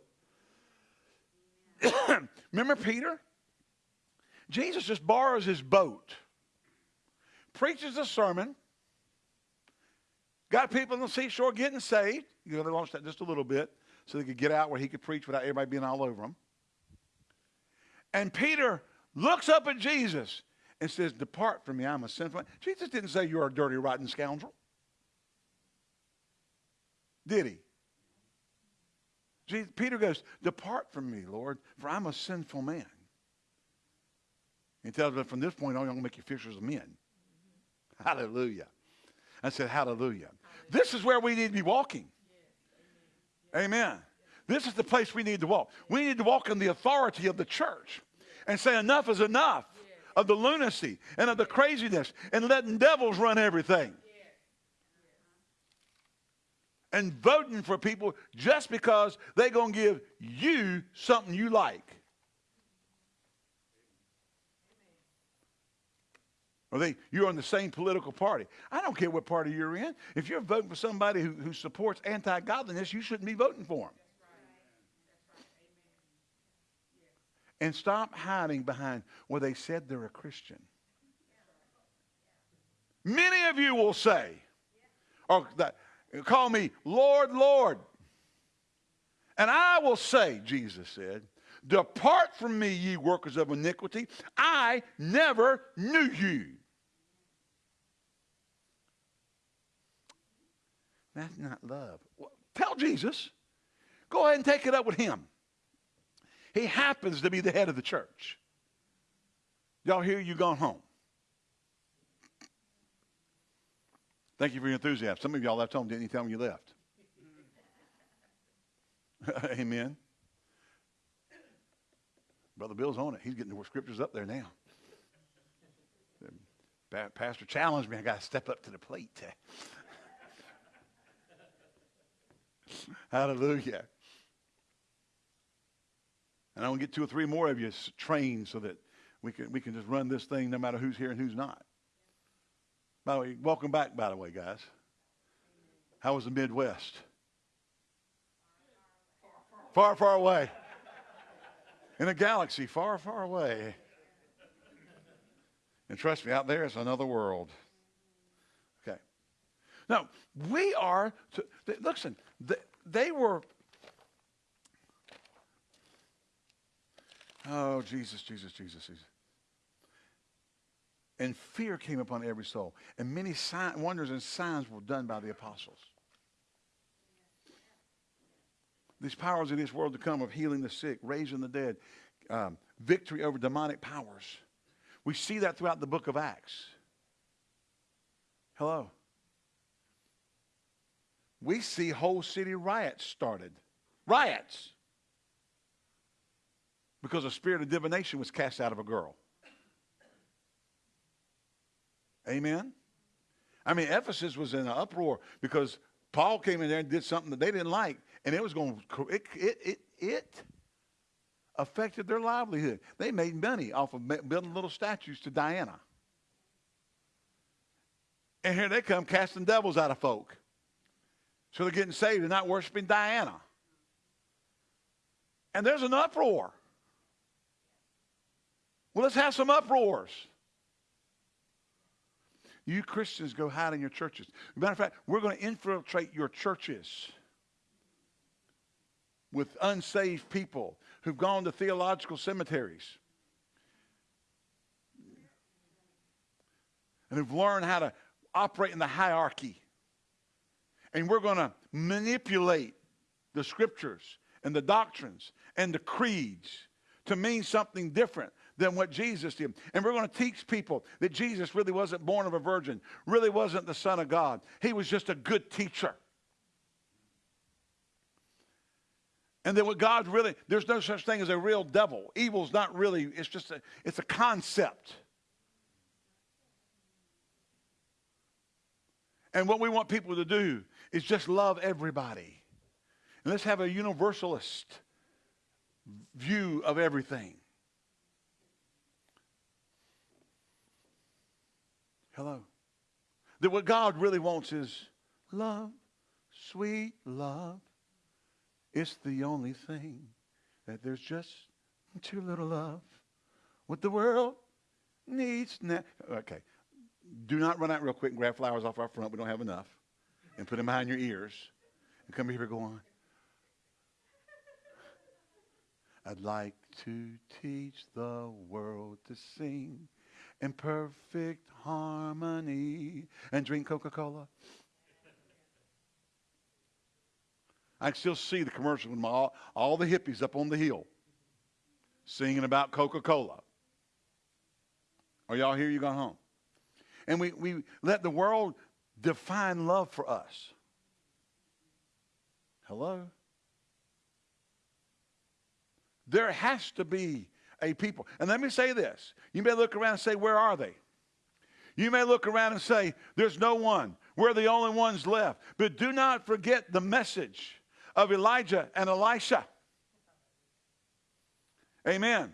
it. Remember Peter? Jesus just borrows his boat, preaches a sermon, got people on the seashore getting saved. You know, they launched that just a little bit so they could get out where he could preach without everybody being all over him. And Peter looks up at Jesus and says, Depart from me, I'm a sinful. Jesus didn't say you're a dirty, rotten scoundrel. Did he? Jesus, Peter goes, Depart from me, Lord, for I'm a sinful man. He tells them from this point on, I'm going to make you fishers of men. Mm-hmm. Hallelujah. I said, Hallelujah. This is where we need to be walking. Amen. This is the place we need to walk. We need to walk in the authority of the church and say, Enough is enough of the lunacy and of the craziness and letting devils run everything. And voting for people just because they're going to give you something you like. Or they, you're on the same political party. I don't care what party you're in. If you're voting for somebody who, who supports anti godliness, you shouldn't be voting for them. And stop hiding behind, well, they said they're a Christian. Many of you will say, or that, call me Lord, Lord. And I will say, Jesus said, Depart from me, ye workers of iniquity. I never knew you. That's not love. Well, tell Jesus. Go ahead and take it up with him. He happens to be the head of the church. Y'all hear you gone home. Thank you for your enthusiasm. Some of y'all left home, didn't you tell me you left? Amen. Brother Bill's on it. He's getting the scriptures up there now. Pastor challenged me. I got to step up to the plate. Hallelujah. And I want to get two or three more of you trained so that we can, we can just run this thing no matter who's here and who's not. By the way, welcome back, by the way, guys. How was the Midwest? Far, far away. In a galaxy far, far away. And trust me, out there is another world. Okay. Now, we are, to, listen, they, they were Oh, Jesus, Jesus, Jesus, Jesus. And fear came upon every soul. And many sign, wonders and signs were done by the apostles. These powers in this world to come of healing the sick, raising the dead, um, victory over demonic powers. We see that throughout the book of Acts. Hello. We see whole city riots started. Riots because a spirit of divination was cast out of a girl. Amen? I mean, Ephesus was in an uproar because Paul came in there and did something that they didn't like, and it was going to, it, it, it, it affected their livelihood. They made money off of building little statues to Diana. And here they come casting devils out of folk. So they're getting saved and not worshiping Diana. And there's an uproar. Well, let's have some uproars. You Christians go hide in your churches. matter of fact, we're going to infiltrate your churches with unsaved people who've gone to theological cemeteries and who've learned how to operate in the hierarchy. And we're going to manipulate the scriptures and the doctrines and the creeds to mean something different than what Jesus did. And we're going to teach people that Jesus really wasn't born of a virgin, really wasn't the Son of God. He was just a good teacher. And that what God really, there's no such thing as a real devil. Evil's not really, it's just a, it's a concept. And what we want people to do is just love everybody. And let's have a universalist view of everything. Hello. That what God really wants is love, sweet love. It's the only thing that there's just too little love. What the world needs now. Okay. Do not run out real quick and grab flowers off our front. We don't have enough. And put them behind your ears. And come here and go on. I'd like to teach the world to sing in perfect harmony and drink Coca Cola. I can still see the commercial with all, all the hippies up on the hill singing about Coca-Cola. Are y'all here? You gone home? And we, we let the world define love for us. Hello? There has to be a people. And let me say this. You may look around and say, Where are they? You may look around and say, There's no one. We're the only ones left. But do not forget the message of Elijah and Elisha. Amen.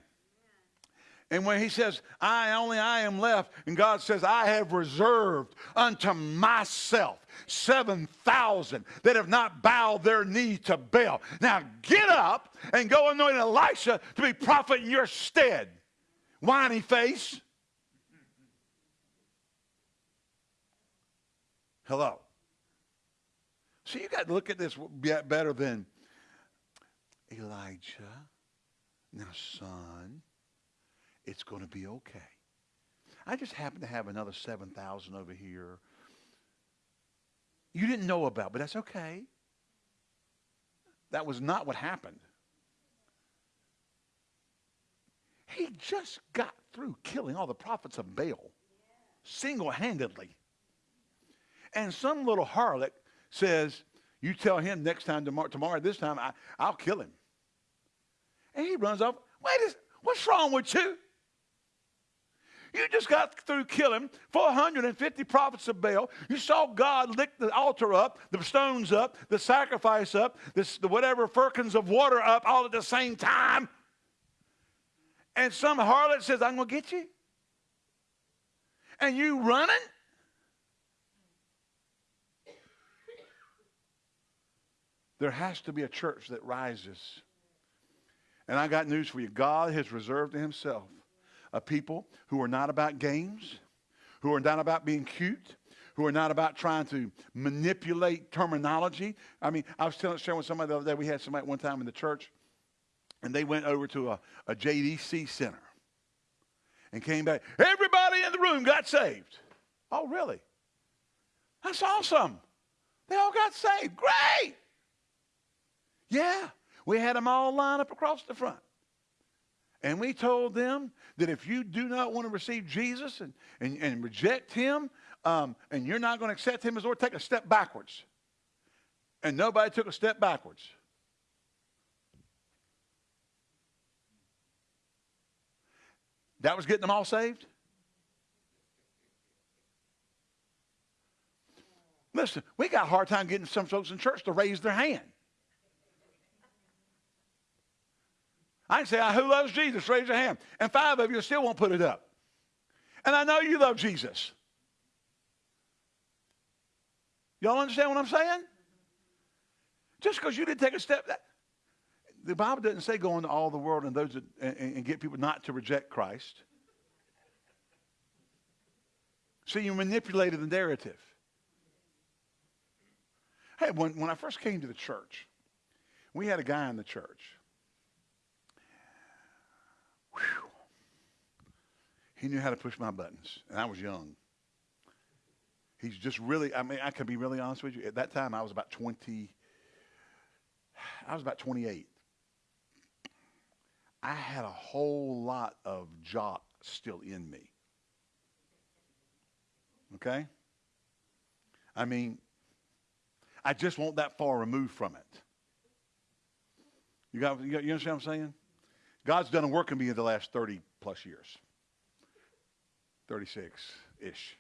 And when he says, I only I am left, and God says, I have reserved unto myself 7,000 that have not bowed their knee to Baal. Now get up and go anoint Elisha to be prophet in your stead. Whiny face. Hello. So you got to look at this better than Elijah. Now, son, it's going to be okay. I just happen to have another 7,000 over here. You didn't know about, but that's okay. That was not what happened. He just got through killing all the prophets of Baal single handedly. And some little harlot says, You tell him next time, tomorrow, tomorrow this time, I, I'll kill him. And he runs off. Wait, what's wrong with you? You just got through killing 450 prophets of Baal. You saw God lick the altar up, the stones up, the sacrifice up, this, the whatever firkins of water up all at the same time. And some harlot says, I'm going to get you. And you running? There has to be a church that rises. And I got news for you. God has reserved to himself a people who are not about games, who are not about being cute, who are not about trying to manipulate terminology. I mean, I was telling, sharing with somebody the other day, we had somebody one time in the church, and they went over to a, a JDC center and came back. Everybody in the room got saved. Oh, really? That's awesome. They all got saved. Great. Yeah, we had them all lined up across the front. And we told them that if you do not want to receive Jesus and, and, and reject him, um, and you're not going to accept him as Lord, take a step backwards. And nobody took a step backwards. That was getting them all saved? Listen, we got a hard time getting some folks in church to raise their hand. I can say, who loves Jesus? Raise your hand. And five of you still won't put it up. And I know you love Jesus. Y'all understand what I'm saying? Just because you didn't take a step, that, the Bible doesn't say go into all the world and those that, and, and get people not to reject Christ. So you manipulated the narrative. Hey, when, when I first came to the church, we had a guy in the church Whew. He knew how to push my buttons, and I was young. He's just really, I mean, I can be really honest with you. At that time, I was about 20, I was about 28. I had a whole lot of jock still in me. Okay? I mean, I just want that far removed from it. You got, you, got, you understand what I'm saying? God's done a work in me in the last 30 plus years. 36 ish.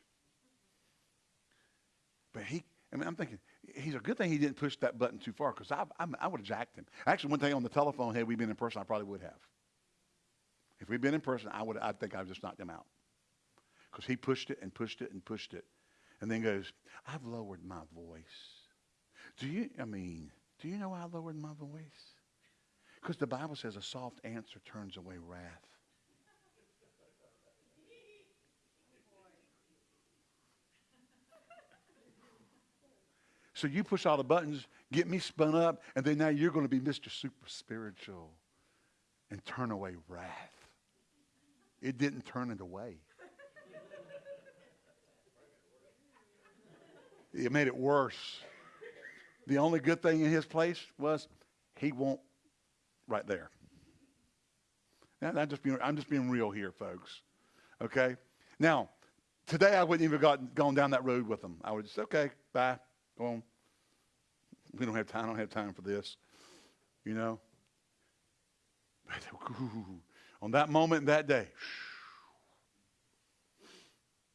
But he, I mean, I'm thinking, he's a good thing he didn't push that button too far because I, I, I would have jacked him. Actually, one thing on the telephone, had we been in person, I probably would have. If we'd been in person, I would, I think I'd just knocked him out. Because he pushed it and pushed it and pushed it. And then goes, I've lowered my voice. Do you, I mean, do you know I lowered my voice? Because the Bible says a soft answer turns away wrath. So you push all the buttons, get me spun up, and then now you're going to be Mr. Super Spiritual and turn away wrath. It didn't turn it away. It made it worse. The only good thing in his place was he won't right there. I'm just being, I'm just being real here, folks. Okay? Now, today I wouldn't even have gotten, gone down that road with them. I would just, okay, bye, go on. We don't have time. I don't have time for this. You know? On that moment, that day.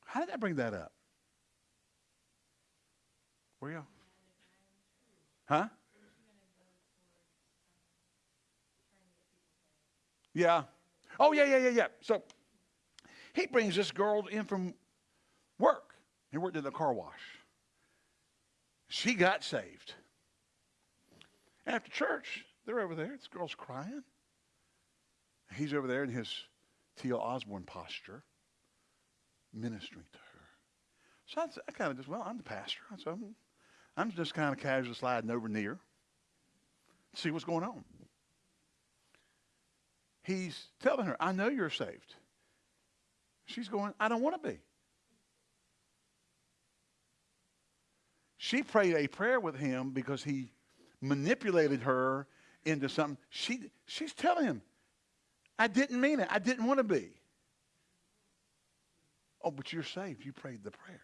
How did I bring that up? Where you? Huh? Yeah. Oh, yeah, yeah, yeah, yeah. So he brings this girl in from work. He worked in the car wash. She got saved. After church, they're over there. This girl's crying. He's over there in his T.L. Osborn posture, ministering to her. So I, I kind of just, well, I'm the pastor. So I'm, I'm just kind of casually sliding over near, see what's going on. He's telling her, I know you're saved. She's going, I don't want to be. She prayed a prayer with him because he manipulated her into something. She, she's telling him, I didn't mean it. I didn't want to be. Oh, but you're saved. You prayed the prayer.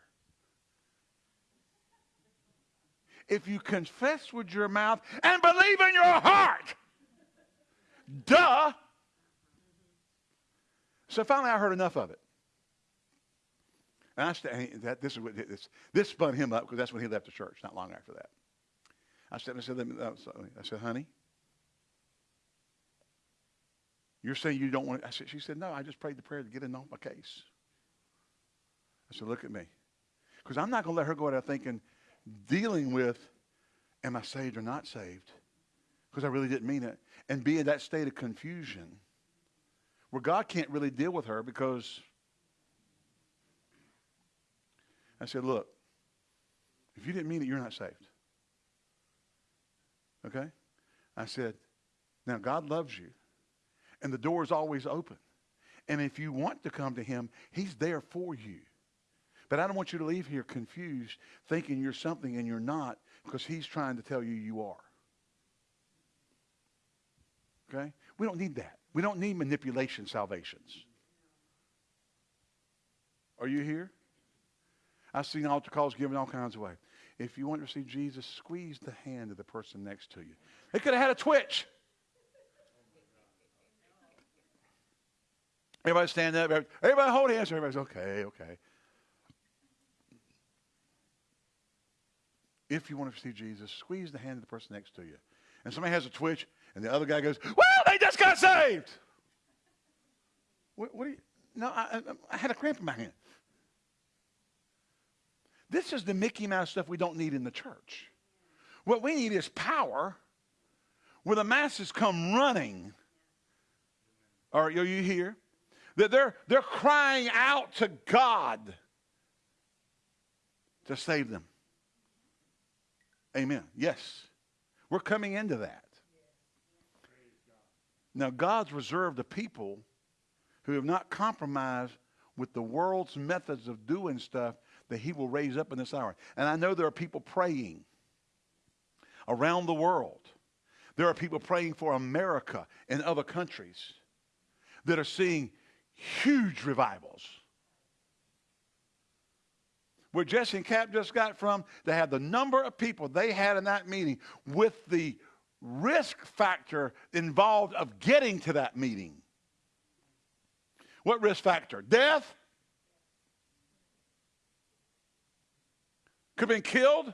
If you confess with your mouth and believe in your heart, duh. So finally, I heard enough of it. And I st- that, this, is what, this, this spun him up because that's when he left the church, not long after that. I said, I said, uh, I said, honey, you're saying you don't want to. I said, she said, no, I just prayed the prayer to get in off my case. I said, look at me. Because I'm not going to let her go out there thinking, dealing with, am I saved or not saved? Because I really didn't mean it. And be in that state of confusion where God can't really deal with her because I said, look, if you didn't mean it, you're not saved. Okay? I said, now God loves you, and the door is always open. And if you want to come to him, he's there for you. But I don't want you to leave here confused, thinking you're something and you're not, because he's trying to tell you you are. Okay? We don't need that. We don't need manipulation salvations. Are you here? I've seen altar calls given all kinds of ways. If you want to see Jesus, squeeze the hand of the person next to you. They could have had a twitch. Everybody stand up. Everybody hold hands. Everybody's okay, okay. If you want to see Jesus, squeeze the hand of the person next to you. And somebody has a twitch, and the other guy goes, Well, they just got saved. What, what do you? No, I, I had a cramp in my hand. This is the Mickey Mouse stuff we don't need in the church. What we need is power where the masses come running. Are you here? That they're, they're crying out to God to save them. Amen. Yes. We're coming into that. Now, God's reserved a people who have not compromised with the world's methods of doing stuff that he will raise up in this hour. And I know there are people praying around the world. There are people praying for America and other countries that are seeing huge revivals. Where Jesse and Cap just got from, they had the number of people they had in that meeting with the risk factor involved of getting to that meeting. What risk factor? Death? Could have been killed.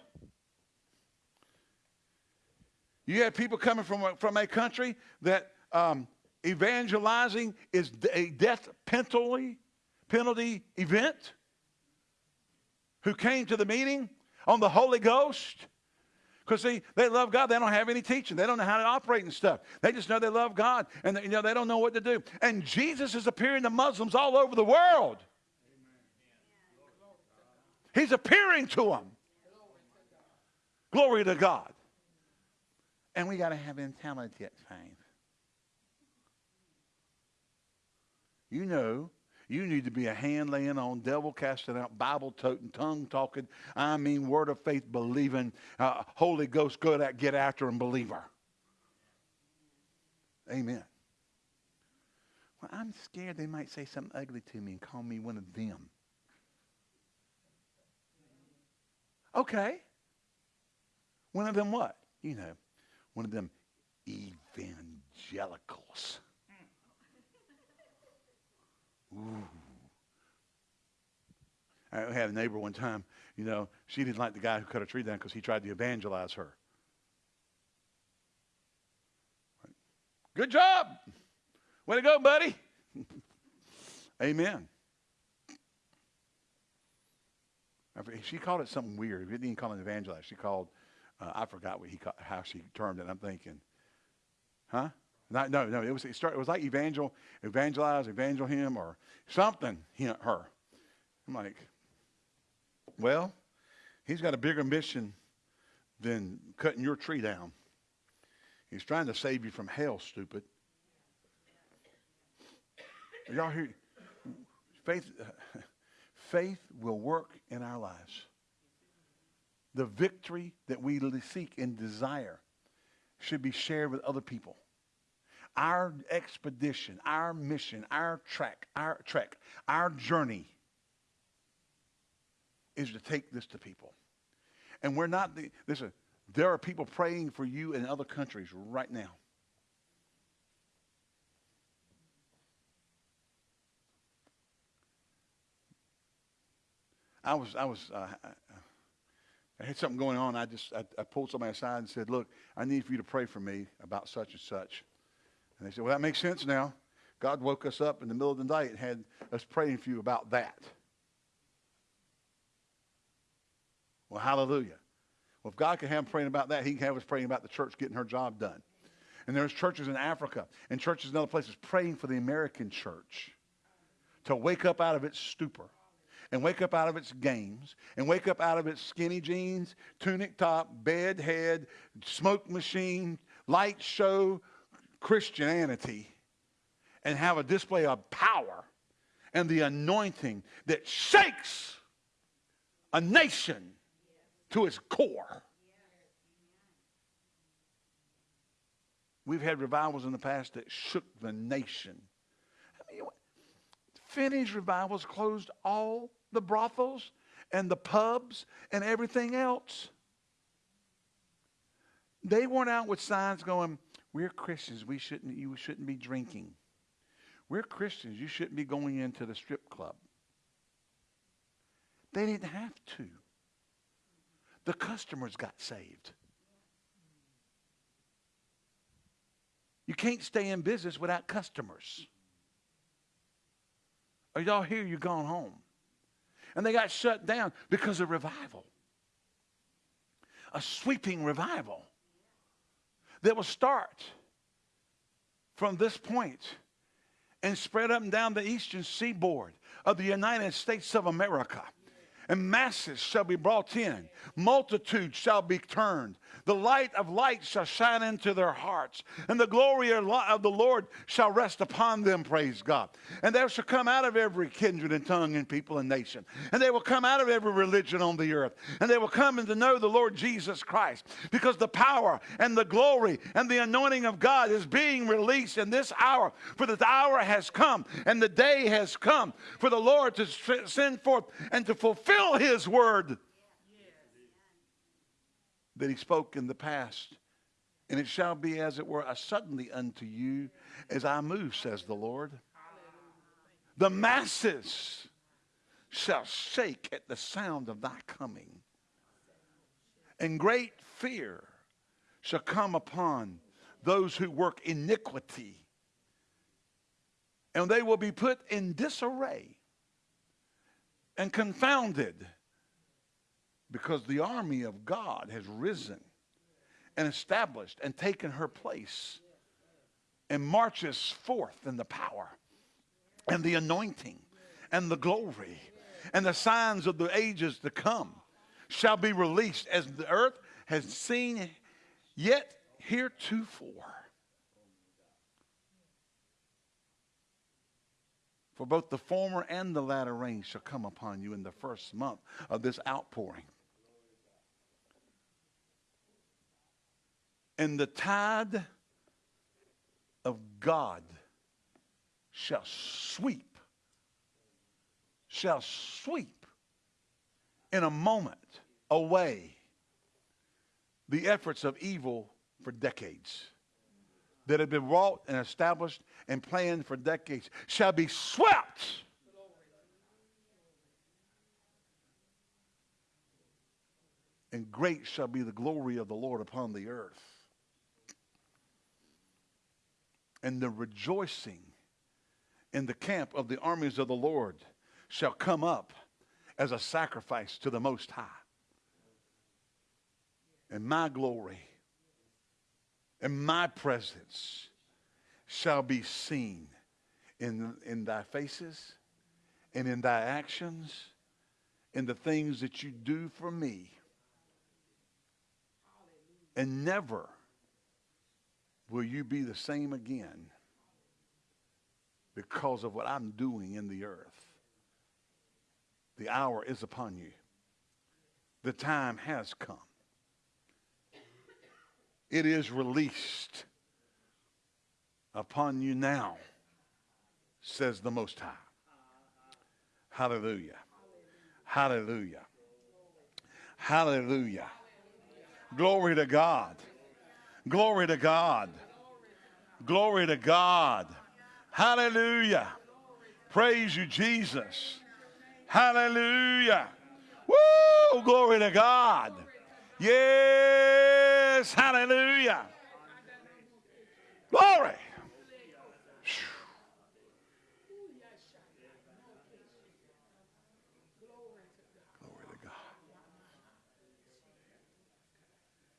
You had people coming from a, from a country that um, evangelizing is a death penalty, penalty event who came to the meeting on the Holy Ghost. Because see, they love God. They don't have any teaching. They don't know how to operate and stuff. They just know they love God, and you know they don't know what to do. And Jesus is appearing to Muslims all over the world. He's appearing to them. Glory to God. And we got to have intelligent faith. You know, You need to be a hand laying on, devil casting out, Bible toting, tongue talking, I mean, word of faith believing, uh, Holy Ghost good at get after and believer. Amen. Well, I'm scared they might say something ugly to me and call me one of them. Okay. One of them what? You know, one of them evangelicals. Ooh. I had a neighbor one time, you know, she didn't like the guy who cut a tree down because he tried to evangelize her. Good job. Way to go, buddy. Amen. She called it something weird. We didn't call it evangelize. She called, uh, I forgot what he called, how she termed it. I'm thinking, huh? Not, no, no. It was it, it was like evangel, evangelize, evangel him, or something. He, her. I'm like, well, he's got a bigger mission than cutting your tree down. He's trying to save you from hell, stupid. Y'all hear? Faith, faith will work in our lives. The victory that we seek and desire should be shared with other people. Our expedition, our mission, our track, our trek, our journey is to take this to people. And we're not the, listen, there are people praying for you in other countries right now. I was, I was, uh, I had something going on. I just, I, I pulled somebody aside and said, look, I need for you to pray for me about such and such. And they said, well, that makes sense now. God woke us up in the middle of the night and had us praying for you about that. Well, hallelujah. Well, if God can have them praying about that, he can have us praying about the church getting her job done. And there's churches in Africa and churches in other places praying for the American church to wake up out of its stupor and wake up out of its games and wake up out of its skinny jeans, tunic top, bed head, smoke machine, light show, Christianity and have a display of power and the anointing that shakes a nation to its core. We've had revivals in the past that shook the nation. I mean, Finney's revivals closed all the brothels and the pubs and everything else. They weren't out with signs going, we're Christians. We shouldn't, you shouldn't be drinking. We're Christians. You shouldn't be going into the strip club. They didn't have to. The customers got saved. You can't stay in business without customers. Are y'all here? You're gone home. And they got shut down because of revival. A sweeping revival that will start from this point and spread up and down the eastern seaboard of the United States of America and masses shall be brought in, multitudes shall be turned. The light of light shall shine into their hearts, and the glory of the Lord shall rest upon them, praise God. And there shall come out of every kindred and tongue and people and nation, and they will come out of every religion on the earth, and they will come and to know the Lord Jesus Christ, because the power and the glory and the anointing of God is being released in this hour, for the hour has come, and the day has come for the Lord to send forth and to fulfill fulfill his word that he spoke in the past. And it shall be as it were a suddenly unto you as I move, says the Lord. The masses shall shake at the sound of thy coming. And great fear shall come upon those who work iniquity. And they will be put in disarray and confounded because the army of God has risen and established and taken her place and marches forth in the power and the anointing and the glory and the signs of the ages to come shall be released as the earth has seen yet heretofore. For both the former and the latter rain shall come upon you in the first month of this outpouring. And the tide of God shall sweep, shall sweep in a moment away the efforts of evil for decades that have been wrought and established and planned for decades shall be swept. And great shall be the glory of the Lord upon the earth. And the rejoicing in the camp of the armies of the Lord shall come up as a sacrifice to the Most High. And my glory and my presence shall be seen in, in thy faces and in thy actions, in the things that you do for me. And never will you be the same again because of what I'm doing in the earth. The hour is upon you. The time has come. It is released upon you now, says the Most High. Hallelujah. Hallelujah. Hallelujah. Glory to God. Glory to God. Glory to God. Hallelujah. Praise you, Jesus. Hallelujah. Woo! Glory to God. Yes. Hallelujah. Glory. Glory to God.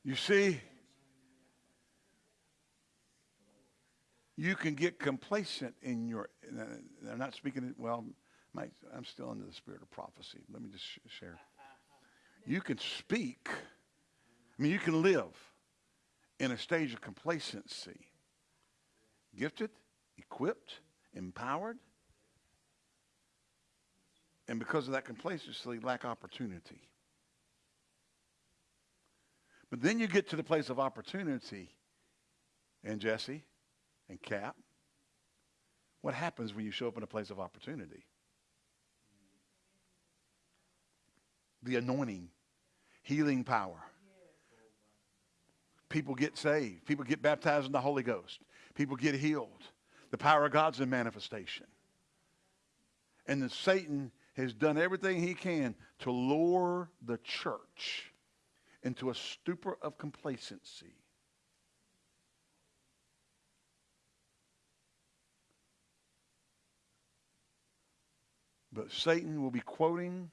You see, you can get complacent in your, I'm uh, not speaking, well, I'm still under the spirit of prophecy. Let me just share. You can speak, I mean, you can live in a stage of complacency, gifted, equipped, empowered, and because of that complacency, lack opportunity. But then you get to the place of opportunity, and Jesse, and Cap, what happens when you show up in a place of opportunity? The anointing, healing power. People get saved. People get baptized in the Holy Ghost. People get healed. The power of God's in manifestation. And then Satan has done everything he can to lure the church into a stupor of complacency. But Satan will be quoting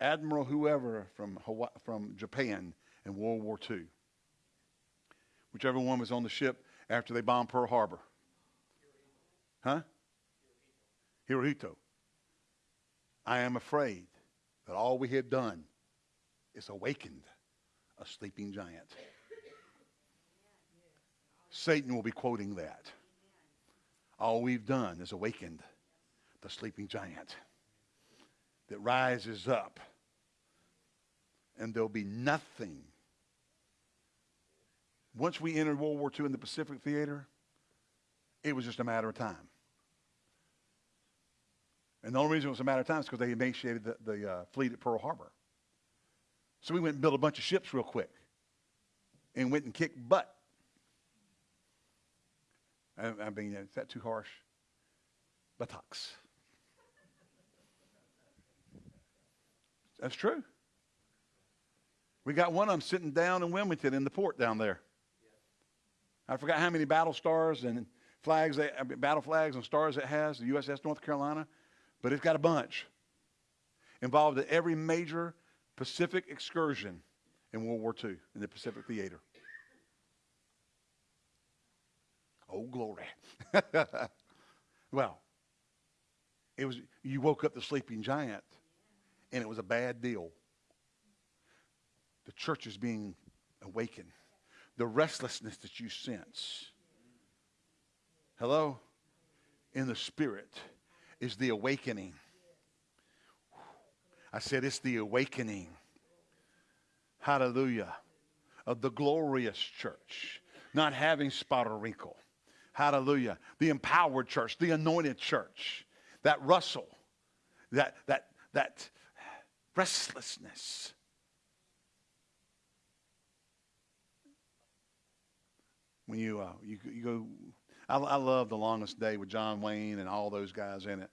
Admiral whoever from, Hawaii, from Japan in World War II. Whichever one was on the ship after they bombed Pearl Harbor. Huh? Hirohito. I am afraid that all we have done is awakened a sleeping giant. Satan will be quoting that. All we've done is awakened the sleeping giant that rises up, and there'll be nothing. Once we entered World War II in the Pacific Theater, it was just a matter of time. And the only reason it was a matter of time is because they emaciated the, the uh, fleet at Pearl Harbor. So we went and built a bunch of ships real quick and went and kicked butt. I, I mean, is that too harsh? Buttocks. That's true. We got one of them sitting down in Wilmington in the port down there. I forgot how many battle stars and flags, they, battle flags and stars it has, the USS North Carolina, but it's got a bunch. Involved in every major Pacific excursion in World War II in the Pacific Theater. Oh, glory. well, it was, you woke up the sleeping giant and it was a bad deal. The church is being awakened. The restlessness that you sense. Hello? In the spirit. is the awakening. I said it's the awakening. Hallelujah. Of the glorious church, not having spot or wrinkle. Hallelujah. The empowered church, the anointed church, that rustle, that, that, that restlessness. When you, uh, you, you go, I, I love The Longest Day with John Wayne and all those guys in it.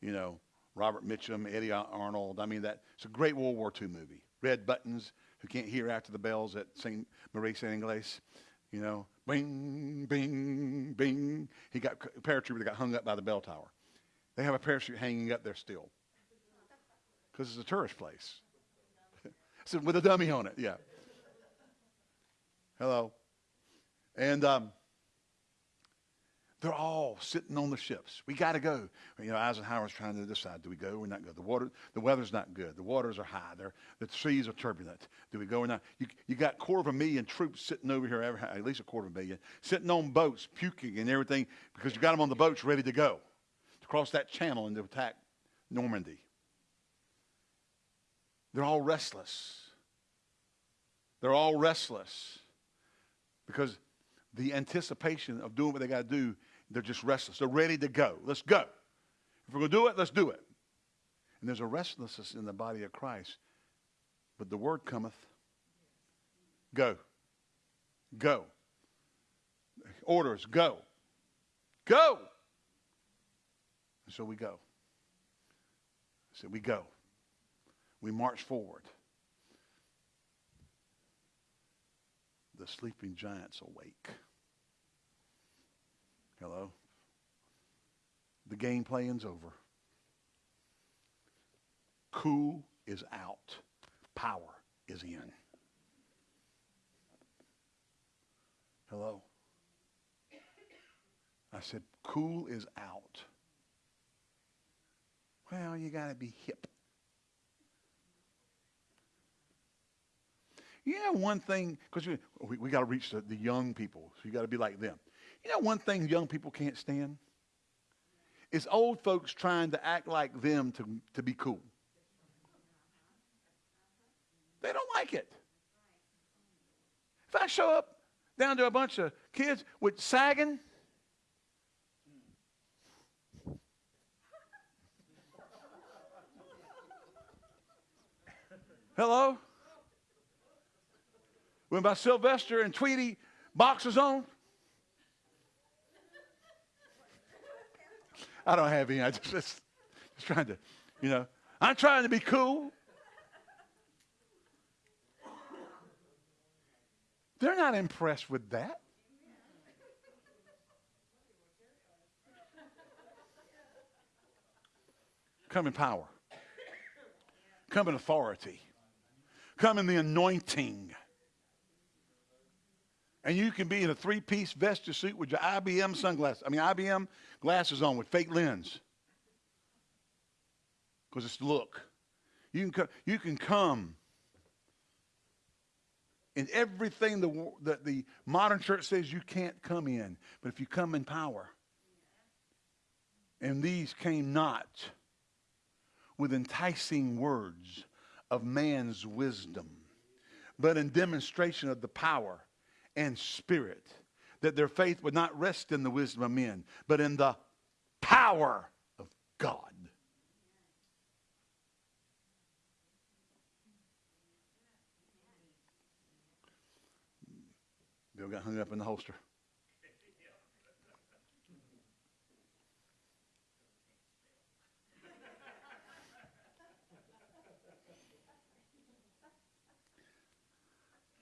You know, Robert Mitchum, Eddie Arnold. I mean, that it's a great World War II movie. Red Buttons, who can't hear after the bells at St. Marie St. Ingles. You know, bing, bing, bing. He got a paratrooper that got hung up by the bell tower. They have a parachute hanging up there still because it's a tourist place. so with a dummy on it, yeah. Hello. And um, they're all sitting on the ships. We got to go. You know, Eisenhower's trying to decide: do we go or not go? The water, the weather's not good. The waters are high. They're, the seas are turbulent. Do we go or not? You, you got quarter of a million troops sitting over here, at least a quarter of a million, sitting on boats, puking and everything, because you got them on the boats ready to go to cross that channel and to attack Normandy. They're all restless. They're all restless because the anticipation of doing what they got to do they're just restless. They're ready to go. Let's go. If we're going to do it, let's do it. And there's a restlessness in the body of Christ. But the word cometh go. Go. Orders go. Go. And so we go. So we go. We march forward. The sleeping giants awake. Hello? The game playing's over. Cool is out. Power is in. Hello? I said, cool is out. Well, you got to be hip. You know one thing, because we, we got to reach the, the young people, so you got to be like them. You know one thing young people can't stand? Is old folks trying to act like them to, to be cool. They don't like it. If I show up down to a bunch of kids with sagging, Hello? When my Sylvester and Tweety boxers on. I don't have any. I just, just, just trying to, you know, I'm trying to be cool. They're not impressed with that. Come in power. Come in authority. Come in the anointing. And you can be in a three piece vesture suit with your IBM sunglasses. I mean, IBM glasses on with fake lens. Because it's the look. You can, come, you can come in everything the, that the modern church says you can't come in. But if you come in power, and these came not with enticing words of man's wisdom, but in demonstration of the power and spirit, that their faith would not rest in the wisdom of men, but in the power of God. Bill got hung up in the holster.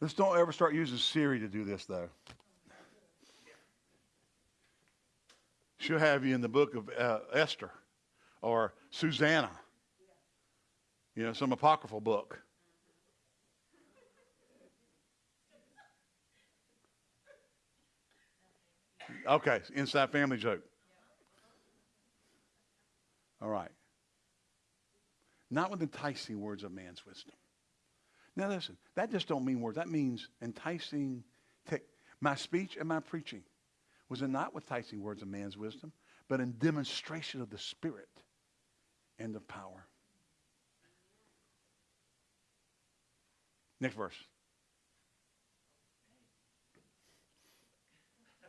Let's don't ever start using Siri to do this, though. She'll have you in the book of uh, Esther or Susanna, you know, some apocryphal book. Okay, inside family joke. All right. Not with enticing words of man's wisdom. Now listen, that just don't mean words. That means enticing. My speech and my preaching was not with enticing words of man's wisdom, but in demonstration of the Spirit. and of power. Next verse.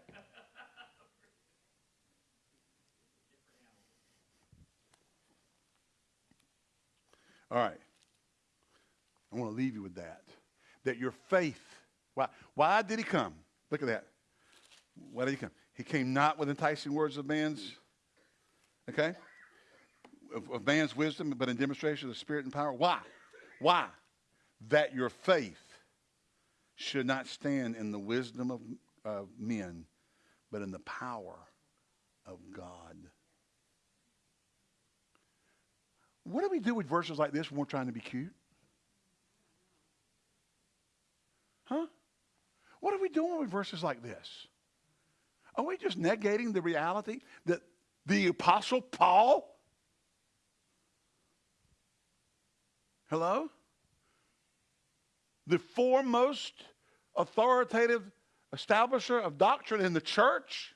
All right. I want to leave you with that. That your faith, why, why did he come? Look at that. Why did he come? He came not with enticing words of man's, okay, of, of man's wisdom, but in demonstration of the Spirit and power. Why? Why? That your faith should not stand in the wisdom of, of men, but in the power of God. What do we do with verses like this when we're trying to be cute? Huh? What are we doing with verses like this? Are we just negating the reality that the Apostle Paul, hello? The foremost authoritative establisher of doctrine in the church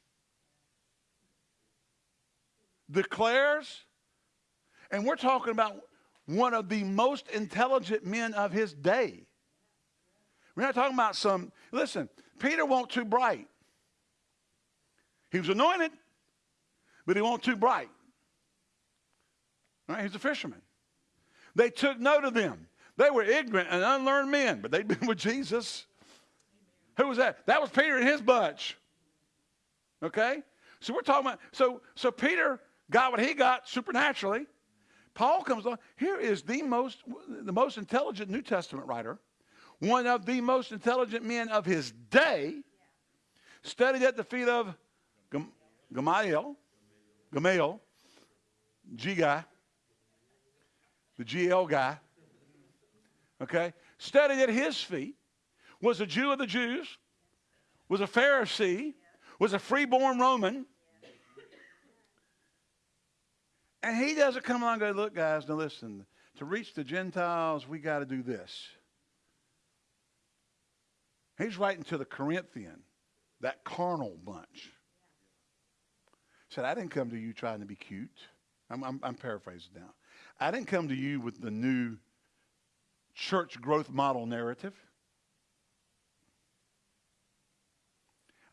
declares, and we're talking about one of the most intelligent men of his day. We're not talking about some, listen, Peter wasn't too bright. He was anointed, but he wasn't too bright. Right, he's a fisherman. They took note of them. They were ignorant and unlearned men, but they'd been with Jesus. Who was that? That was Peter and his bunch. Okay? So we're talking about, so, so Peter got what he got supernaturally. Paul comes along. Here is the most, the most intelligent New Testament writer one of the most intelligent men of his day, studied at the feet of Gamaliel, Gamaliel, G guy, the GL guy, okay, studied at his feet, was a Jew of the Jews, was a Pharisee, was a freeborn Roman. And he doesn't come along and go, look, guys, now listen, to reach the Gentiles, we got to do this. He's writing to the Corinthian, that carnal bunch. Said, I didn't come to you trying to be cute. I'm, I'm, I'm paraphrasing now. I didn't come to you with the new church growth model narrative.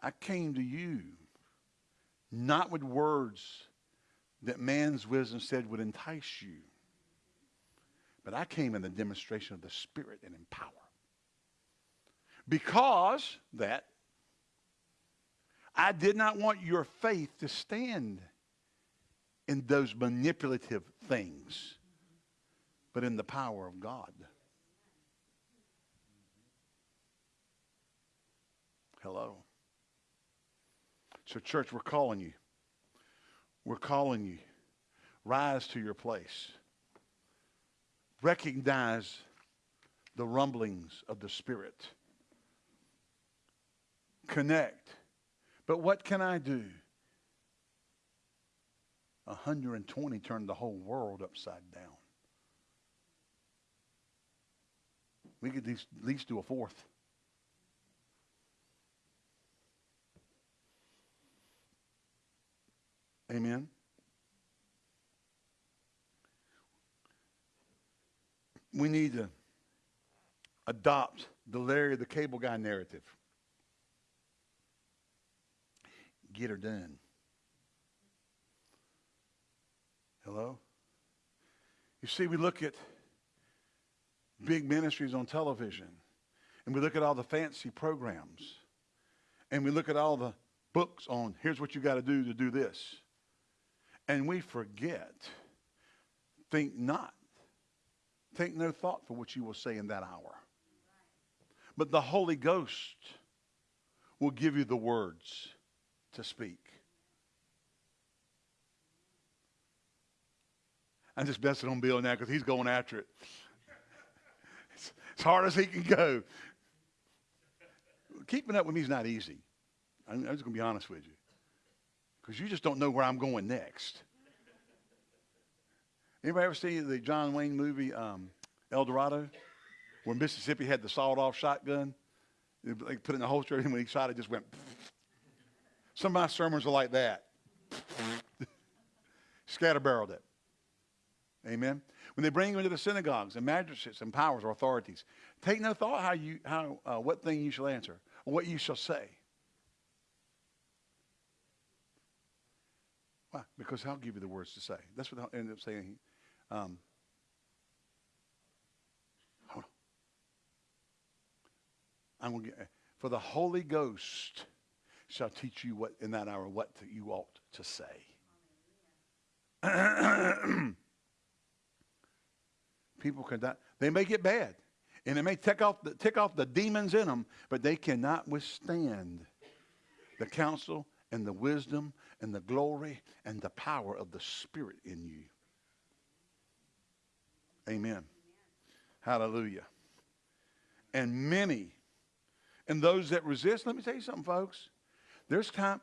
I came to you not with words that man's wisdom said would entice you, but I came in the demonstration of the Spirit and in power. Because that I did not want your faith to stand in those manipulative things, but in the power of God. Hello. So, church, we're calling you. We're calling you. Rise to your place. Recognize the rumblings of the Spirit connect. But what can I do? 120 turned the whole world upside down. We could at least do a fourth. Amen. We need to adopt the Larry the Cable Guy narrative. Get her done. Hello? You see, we look at big ministries on television, and we look at all the fancy programs, and we look at all the books on here's what you got to do to do this. And we forget, think not, take no thought for what you will say in that hour. But the Holy Ghost will give you the words to speak. I'm just messing on Bill now because he's going after it. It's as hard as he can go. Keeping up with me is not easy. I'm, I'm just going to be honest with you. Because you just don't know where I'm going next. Anybody ever see the John Wayne movie um, El Dorado? Where Mississippi had the sawed-off shotgun? They put it in the holster, and when he shot it, just went... Some of my sermons are like that. Scatterbarreled it. Amen. When they bring you into the synagogues and magistrates and powers or authorities, take no thought how you how uh, what thing you shall answer or what you shall say. Why? Because I'll give you the words to say. That's what I ended up saying. Um, hold on. I'm gonna get, for the Holy Ghost shall teach you what in that hour what you ought to say. People can die. They may get bad, and they may tick off the, tick off the demons in them, but they cannot withstand the counsel and the wisdom and the glory and the power of the Spirit in you. Amen. Hallelujah. And many, and those that resist, let me tell you something, folks. There's time,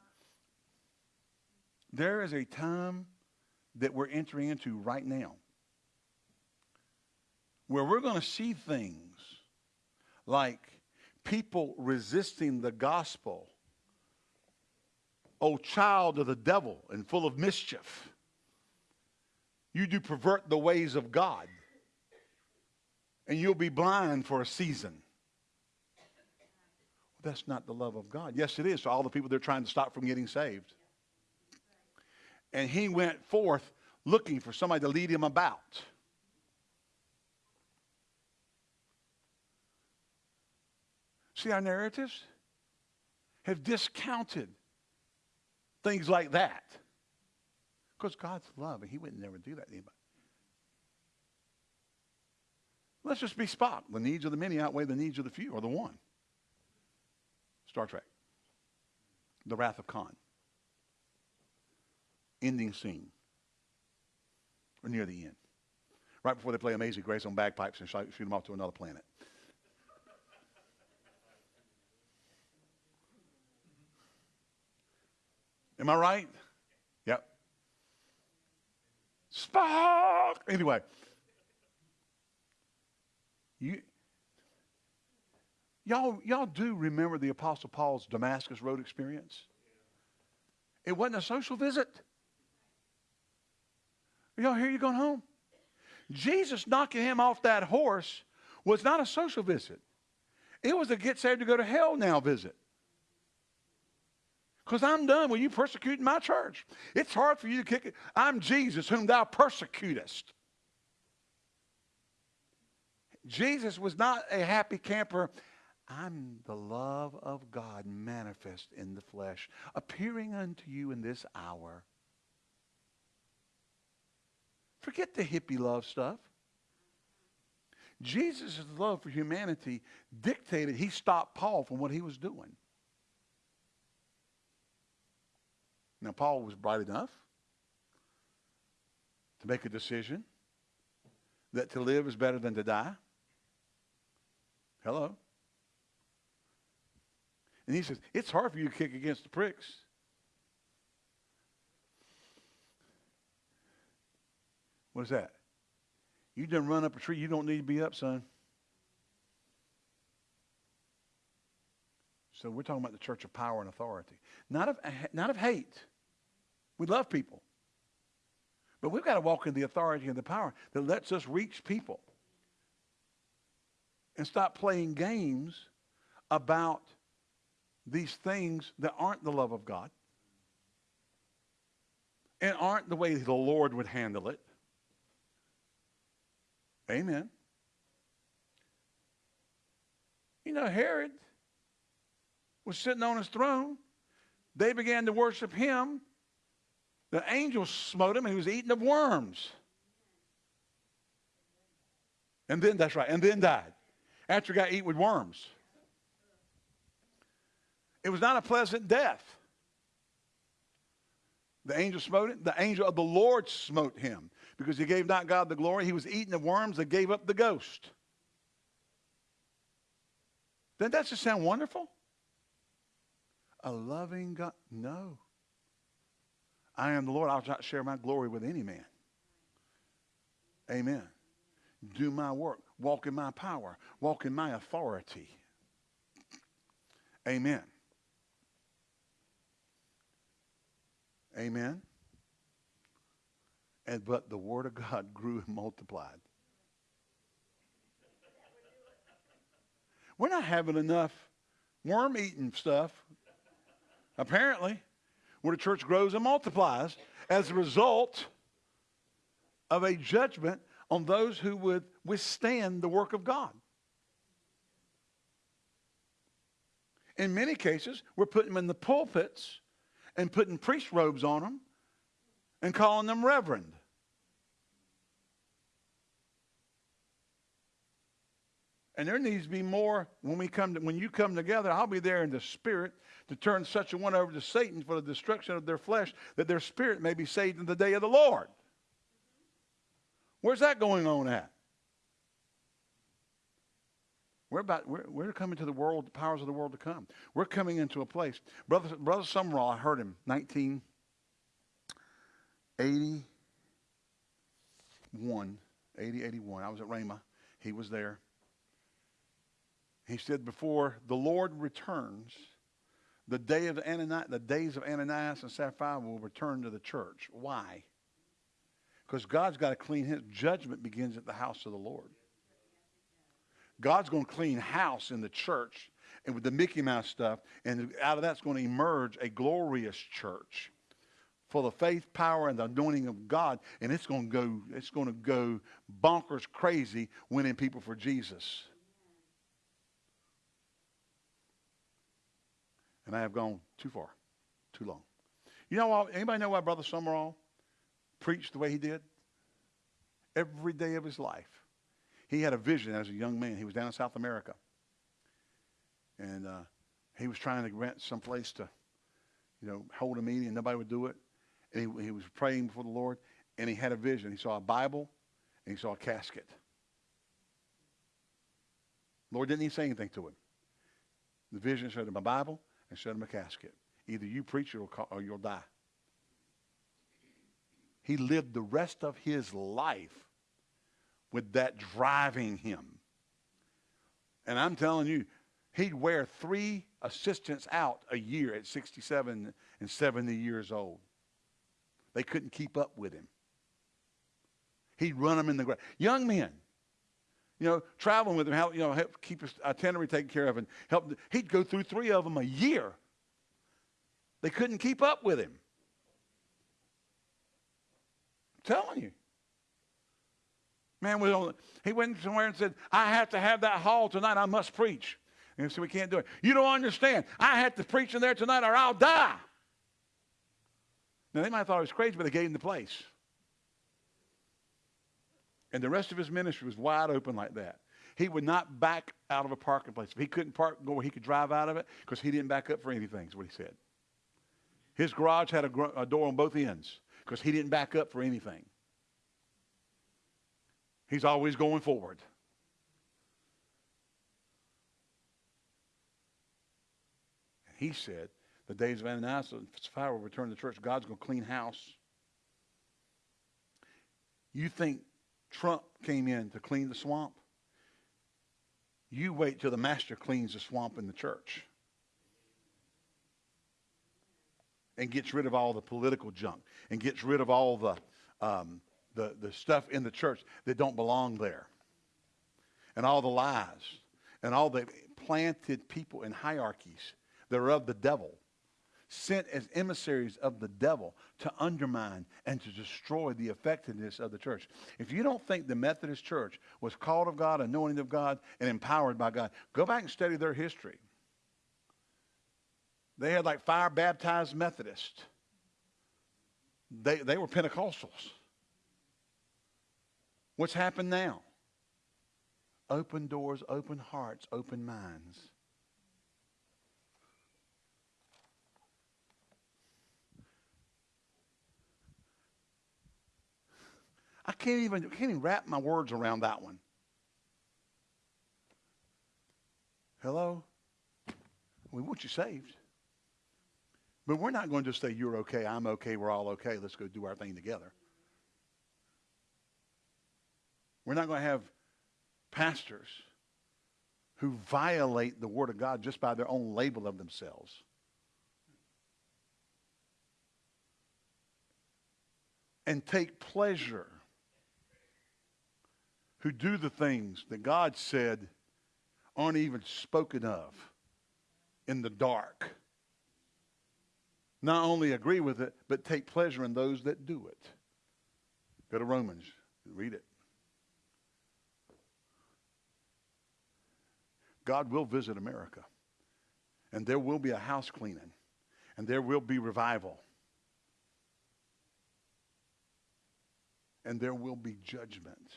there is a time that we're entering into right now where we're going to see things like people resisting the gospel. O child of the devil and full of mischief, you do pervert the ways of God, and you'll be blind for a season. That's not the love of God. Yes, it is to all the people they're trying to stop from getting saved. And he went forth looking for somebody to lead him about. See, our narratives have discounted things like that. Because God's love, and He wouldn't never do that to anybody. Let's just be Spock. The needs of the many outweigh the needs of the few, or the one. Star Trek. The Wrath of Khan. Ending scene. Or near the end. Right before they play Amazing Grace on bagpipes and shoot them off to another planet. Am I right? Yep. Spock. Anyway, you y'all y'all do remember the Apostle Paul's Damascus Road experience? It wasn't a social visit. Y'all hear you going home? Jesus knocking him off that horse was not a social visit. It was a get saved to go to hell now visit. Because I'm done with you persecuting my church. It's hard for you to kick it. I'm Jesus, whom thou persecutest. Jesus was not a happy camper. I'm the love of God manifest in the flesh, appearing unto you in this hour. Forget the hippie love stuff. Jesus' love for humanity dictated he stopped Paul from what he was doing. Now, Paul was bright enough to make a decision that to live is better than to die. Hello. And he says, it's hard for you to kick against the pricks. What is that? You done run up a tree you don't need to be up, son. So we're talking about the church of power and authority, not of, not of hate. We love people. But we've got to walk in the authority and the power that lets us reach people and stop playing games about these things that aren't the love of God and aren't the way the Lord would handle it. Amen. You know, Herod was sitting on his throne. They began to worship him. The angel smote him and he was eaten of worms. And then, that's right, and then died. After he got eaten with worms. It was not a pleasant death. The angel smote him. The angel of the Lord smote him because he gave not God the glory. He was eaten of worms that gave up the ghost. Doesn't that just sound wonderful? A loving God. No. I am the Lord. I'll not share my glory with any man. Amen. Do my work. Walk in my power. Walk in my authority. Amen. Amen. And but the word of God grew and multiplied. We're not having enough worm eating stuff, apparently, where the church grows and multiplies as a result of a judgment on those who would withstand the work of God. In many cases, we're putting them in the pulpits and putting priest robes on them and calling them reverend. And there needs to be more when we come to, when you come together. I'll be there in the spirit to turn such a one over to Satan for the destruction of their flesh, that their spirit may be saved in the day of the Lord. Where's that going on at? We're about we're, we're coming to the world, the powers of the world to come. We're coming into a place. Brother Brother Sumrall, I heard him 1981, 80, 81. I was at Rhema. He was there. He said, before the Lord returns, the day of Ananias, the days of Ananias and Sapphira will return to the church. Why? Because God's got to clean his judgment begins at the house of the Lord. God's going to clean house in the church and with the Mickey Mouse stuff, and out of that's going to emerge a glorious church full of faith, power, and the anointing of God, and it's going to go, it's going to go bonkers crazy winning people for Jesus. And I have gone too far, too long. You know what? Anybody know why Brother Sumrall preached the way he did? Every day of his life. He had a vision as a young man. He was down in South America. And uh, he was trying to rent some place to, you know, hold a meeting, and nobody would do it. And he, he was praying before the Lord, and he had a vision. He saw a Bible, and he saw a casket. Lord didn't even say anything to him. The vision showed him a Bible and showed him a casket. Either you preach or you'll die. He lived the rest of his life with that driving him. And I'm telling you, he'd wear three assistants out a year at 67 and 70 years old. They couldn't keep up with him. He'd run them in the ground. Young men, you know, traveling with him, help, you know, help keep his itinerary taken care of and help. He'd go through three of them a year. They couldn't keep up with him. I'm telling you. Man was on, he went somewhere and said, I have to have that hall tonight. I must preach. And so we can't do it. You don't understand. I have to preach in there tonight or I'll die. Now, they might have thought I was crazy, but they gave him the place. And the rest of his ministry was wide open like that. He would not back out of a parking place. If he couldn't park, go where he could drive out of it, because he didn't back up for anything, is what he said. His garage had a, a door on both ends, because he didn't back up for anything. He's always going forward. And He said, the days of Ananias and Sapphira will return to the church. God's going to clean house. You think Trump came in to clean the swamp? You wait till the master cleans the swamp in the church and gets rid of all the political junk and gets rid of all the um, the, the stuff in the church that don't belong there. And all the lies and all the planted people in hierarchies that are of the devil, sent as emissaries of the devil to undermine and to destroy the effectiveness of the church. If you don't think the Methodist Church was called of God, anointed of God, and empowered by God, go back and study their history. They had like fire baptized Methodists. They, they were Pentecostals. What's happened now? Open doors, open hearts, open minds. I can't even, can't even wrap my words around that one. Hello? We want you saved. But we're not going to just say, you're okay, I'm okay, we're all okay, let's go do our thing together. We're not going to have pastors who violate the Word of God just by their own label of themselves. and take pleasure, who do the things that God said aren't even spoken of in the dark. Not only agree with it, but take pleasure in those that do it. Go to Romans, read it. God will visit America, and there will be a house cleaning, and there will be revival, and there will be judgment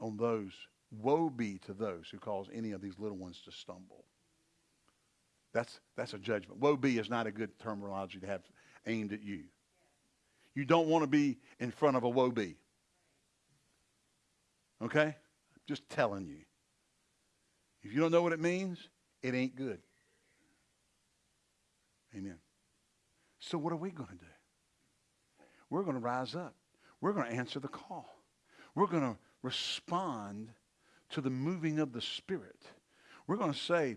on those. Woe be to those who cause any of these little ones to stumble. That's, that's a judgment. Woe be is not a good terminology to have aimed at you. You don't want to be in front of a woe be. Okay? Just telling you. If you don't know what it means, it ain't good. Amen. So, what are we going to do? We're going to rise up. We're going to answer the call. We're going to respond to the moving of the Spirit. We're going to say,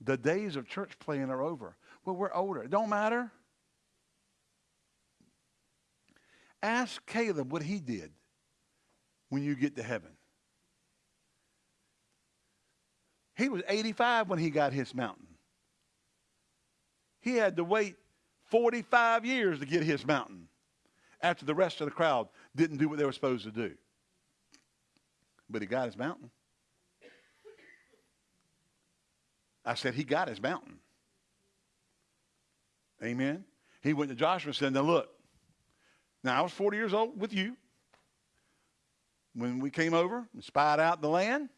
the days of church playing are over. Well, we're older. It don't matter. Ask Caleb what he did when you get to heaven. He was 85 when he got his mountain. He had to wait 45 years to get his mountain after the rest of the crowd didn't do what they were supposed to do. But he got his mountain. I said, he got his mountain. Amen. He went to Joshua and said, now look, now I was 40 years old with you when we came over and spied out the land.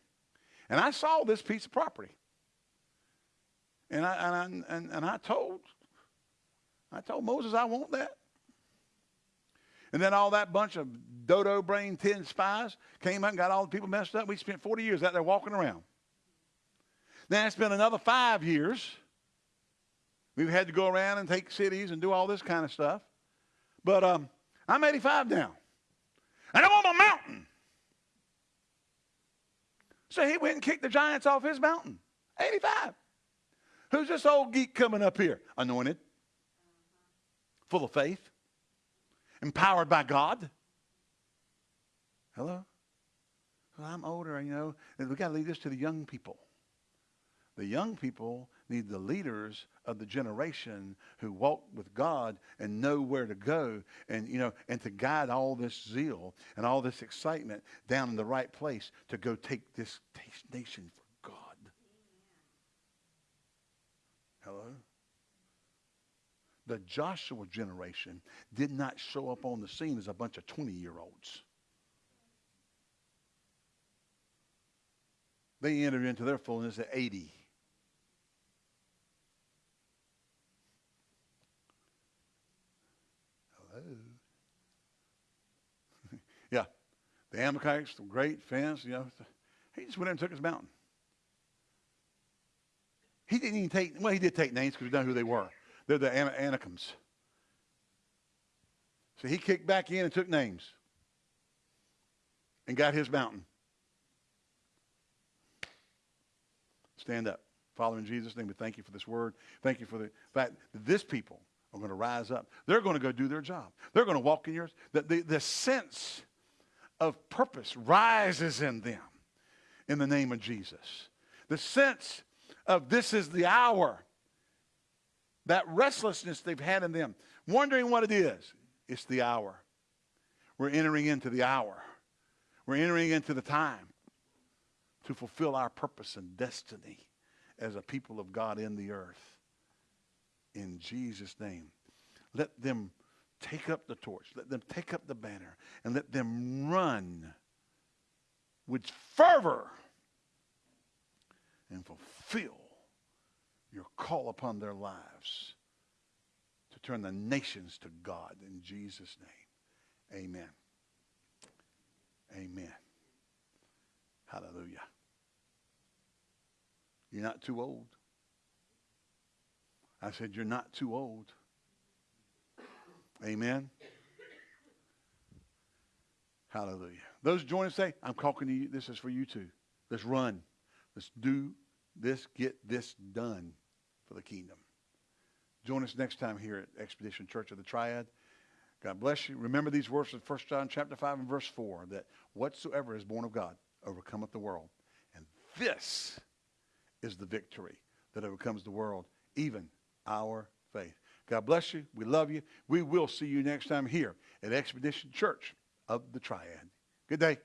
And I saw this piece of property. And I, and I, and, and I told, I told Moses I want that. And then all that bunch of dodo brain tin spies came out and got all the people messed up. We spent 40 years out there walking around. Then it's been another five years. We've had to go around and take cities and do all this kind of stuff. But um, I'm 85 now. And I want my mountain. So he went and kicked the giants off his mountain. 85. Who's this old geek coming up here? Anointed, full of faith, empowered by God. Hello? Well, I'm older, you know, we got to leave this to the young people. The young people need the leaders of the generation who walk with God and know where to go and, you know, and to guide all this zeal and all this excitement down in the right place to go take this nation for God. Hello? The Joshua generation did not show up on the scene as a bunch of 20 year olds. They entered into their fullness at 80. yeah. The Amalekites, the great fence, you know. He just went in and took his mountain. He didn't even take, well, he did take names because we know who they were. They're the An- Anakims. So he kicked back in and took names and got his mountain. Stand up. Father, in Jesus' name, we thank you for this word. Thank you for the fact that this people are going to rise up. They're going to go do their job. They're going to walk in yours. The, the, the sense of purpose rises in them in the name of Jesus. The sense of this is the hour, that restlessness they've had in them, wondering what it is, it's the hour. We're entering into the hour. We're entering into the time to fulfill our purpose and destiny as a people of God in the earth in Jesus' name. Let them take up the torch. Let them take up the banner and let them run with fervor and fulfill your call upon their lives to turn the nations to God in Jesus' name. Amen. Amen. Hallelujah. You're not too old. I said, You're not too old. Amen. Hallelujah. Those join us say, I'm talking to you. This is for you too. Let's run. Let's do this, get this done for the kingdom. Join us next time here at Expedition Church of the Triad. God bless you. Remember these verses, 1 John chapter 5 and verse 4, that whatsoever is born of God overcometh the world. And this is the victory that overcomes the world, even our faith. God bless you. We love you. We will see you next time here at Expedition Church of the Triad. Good day.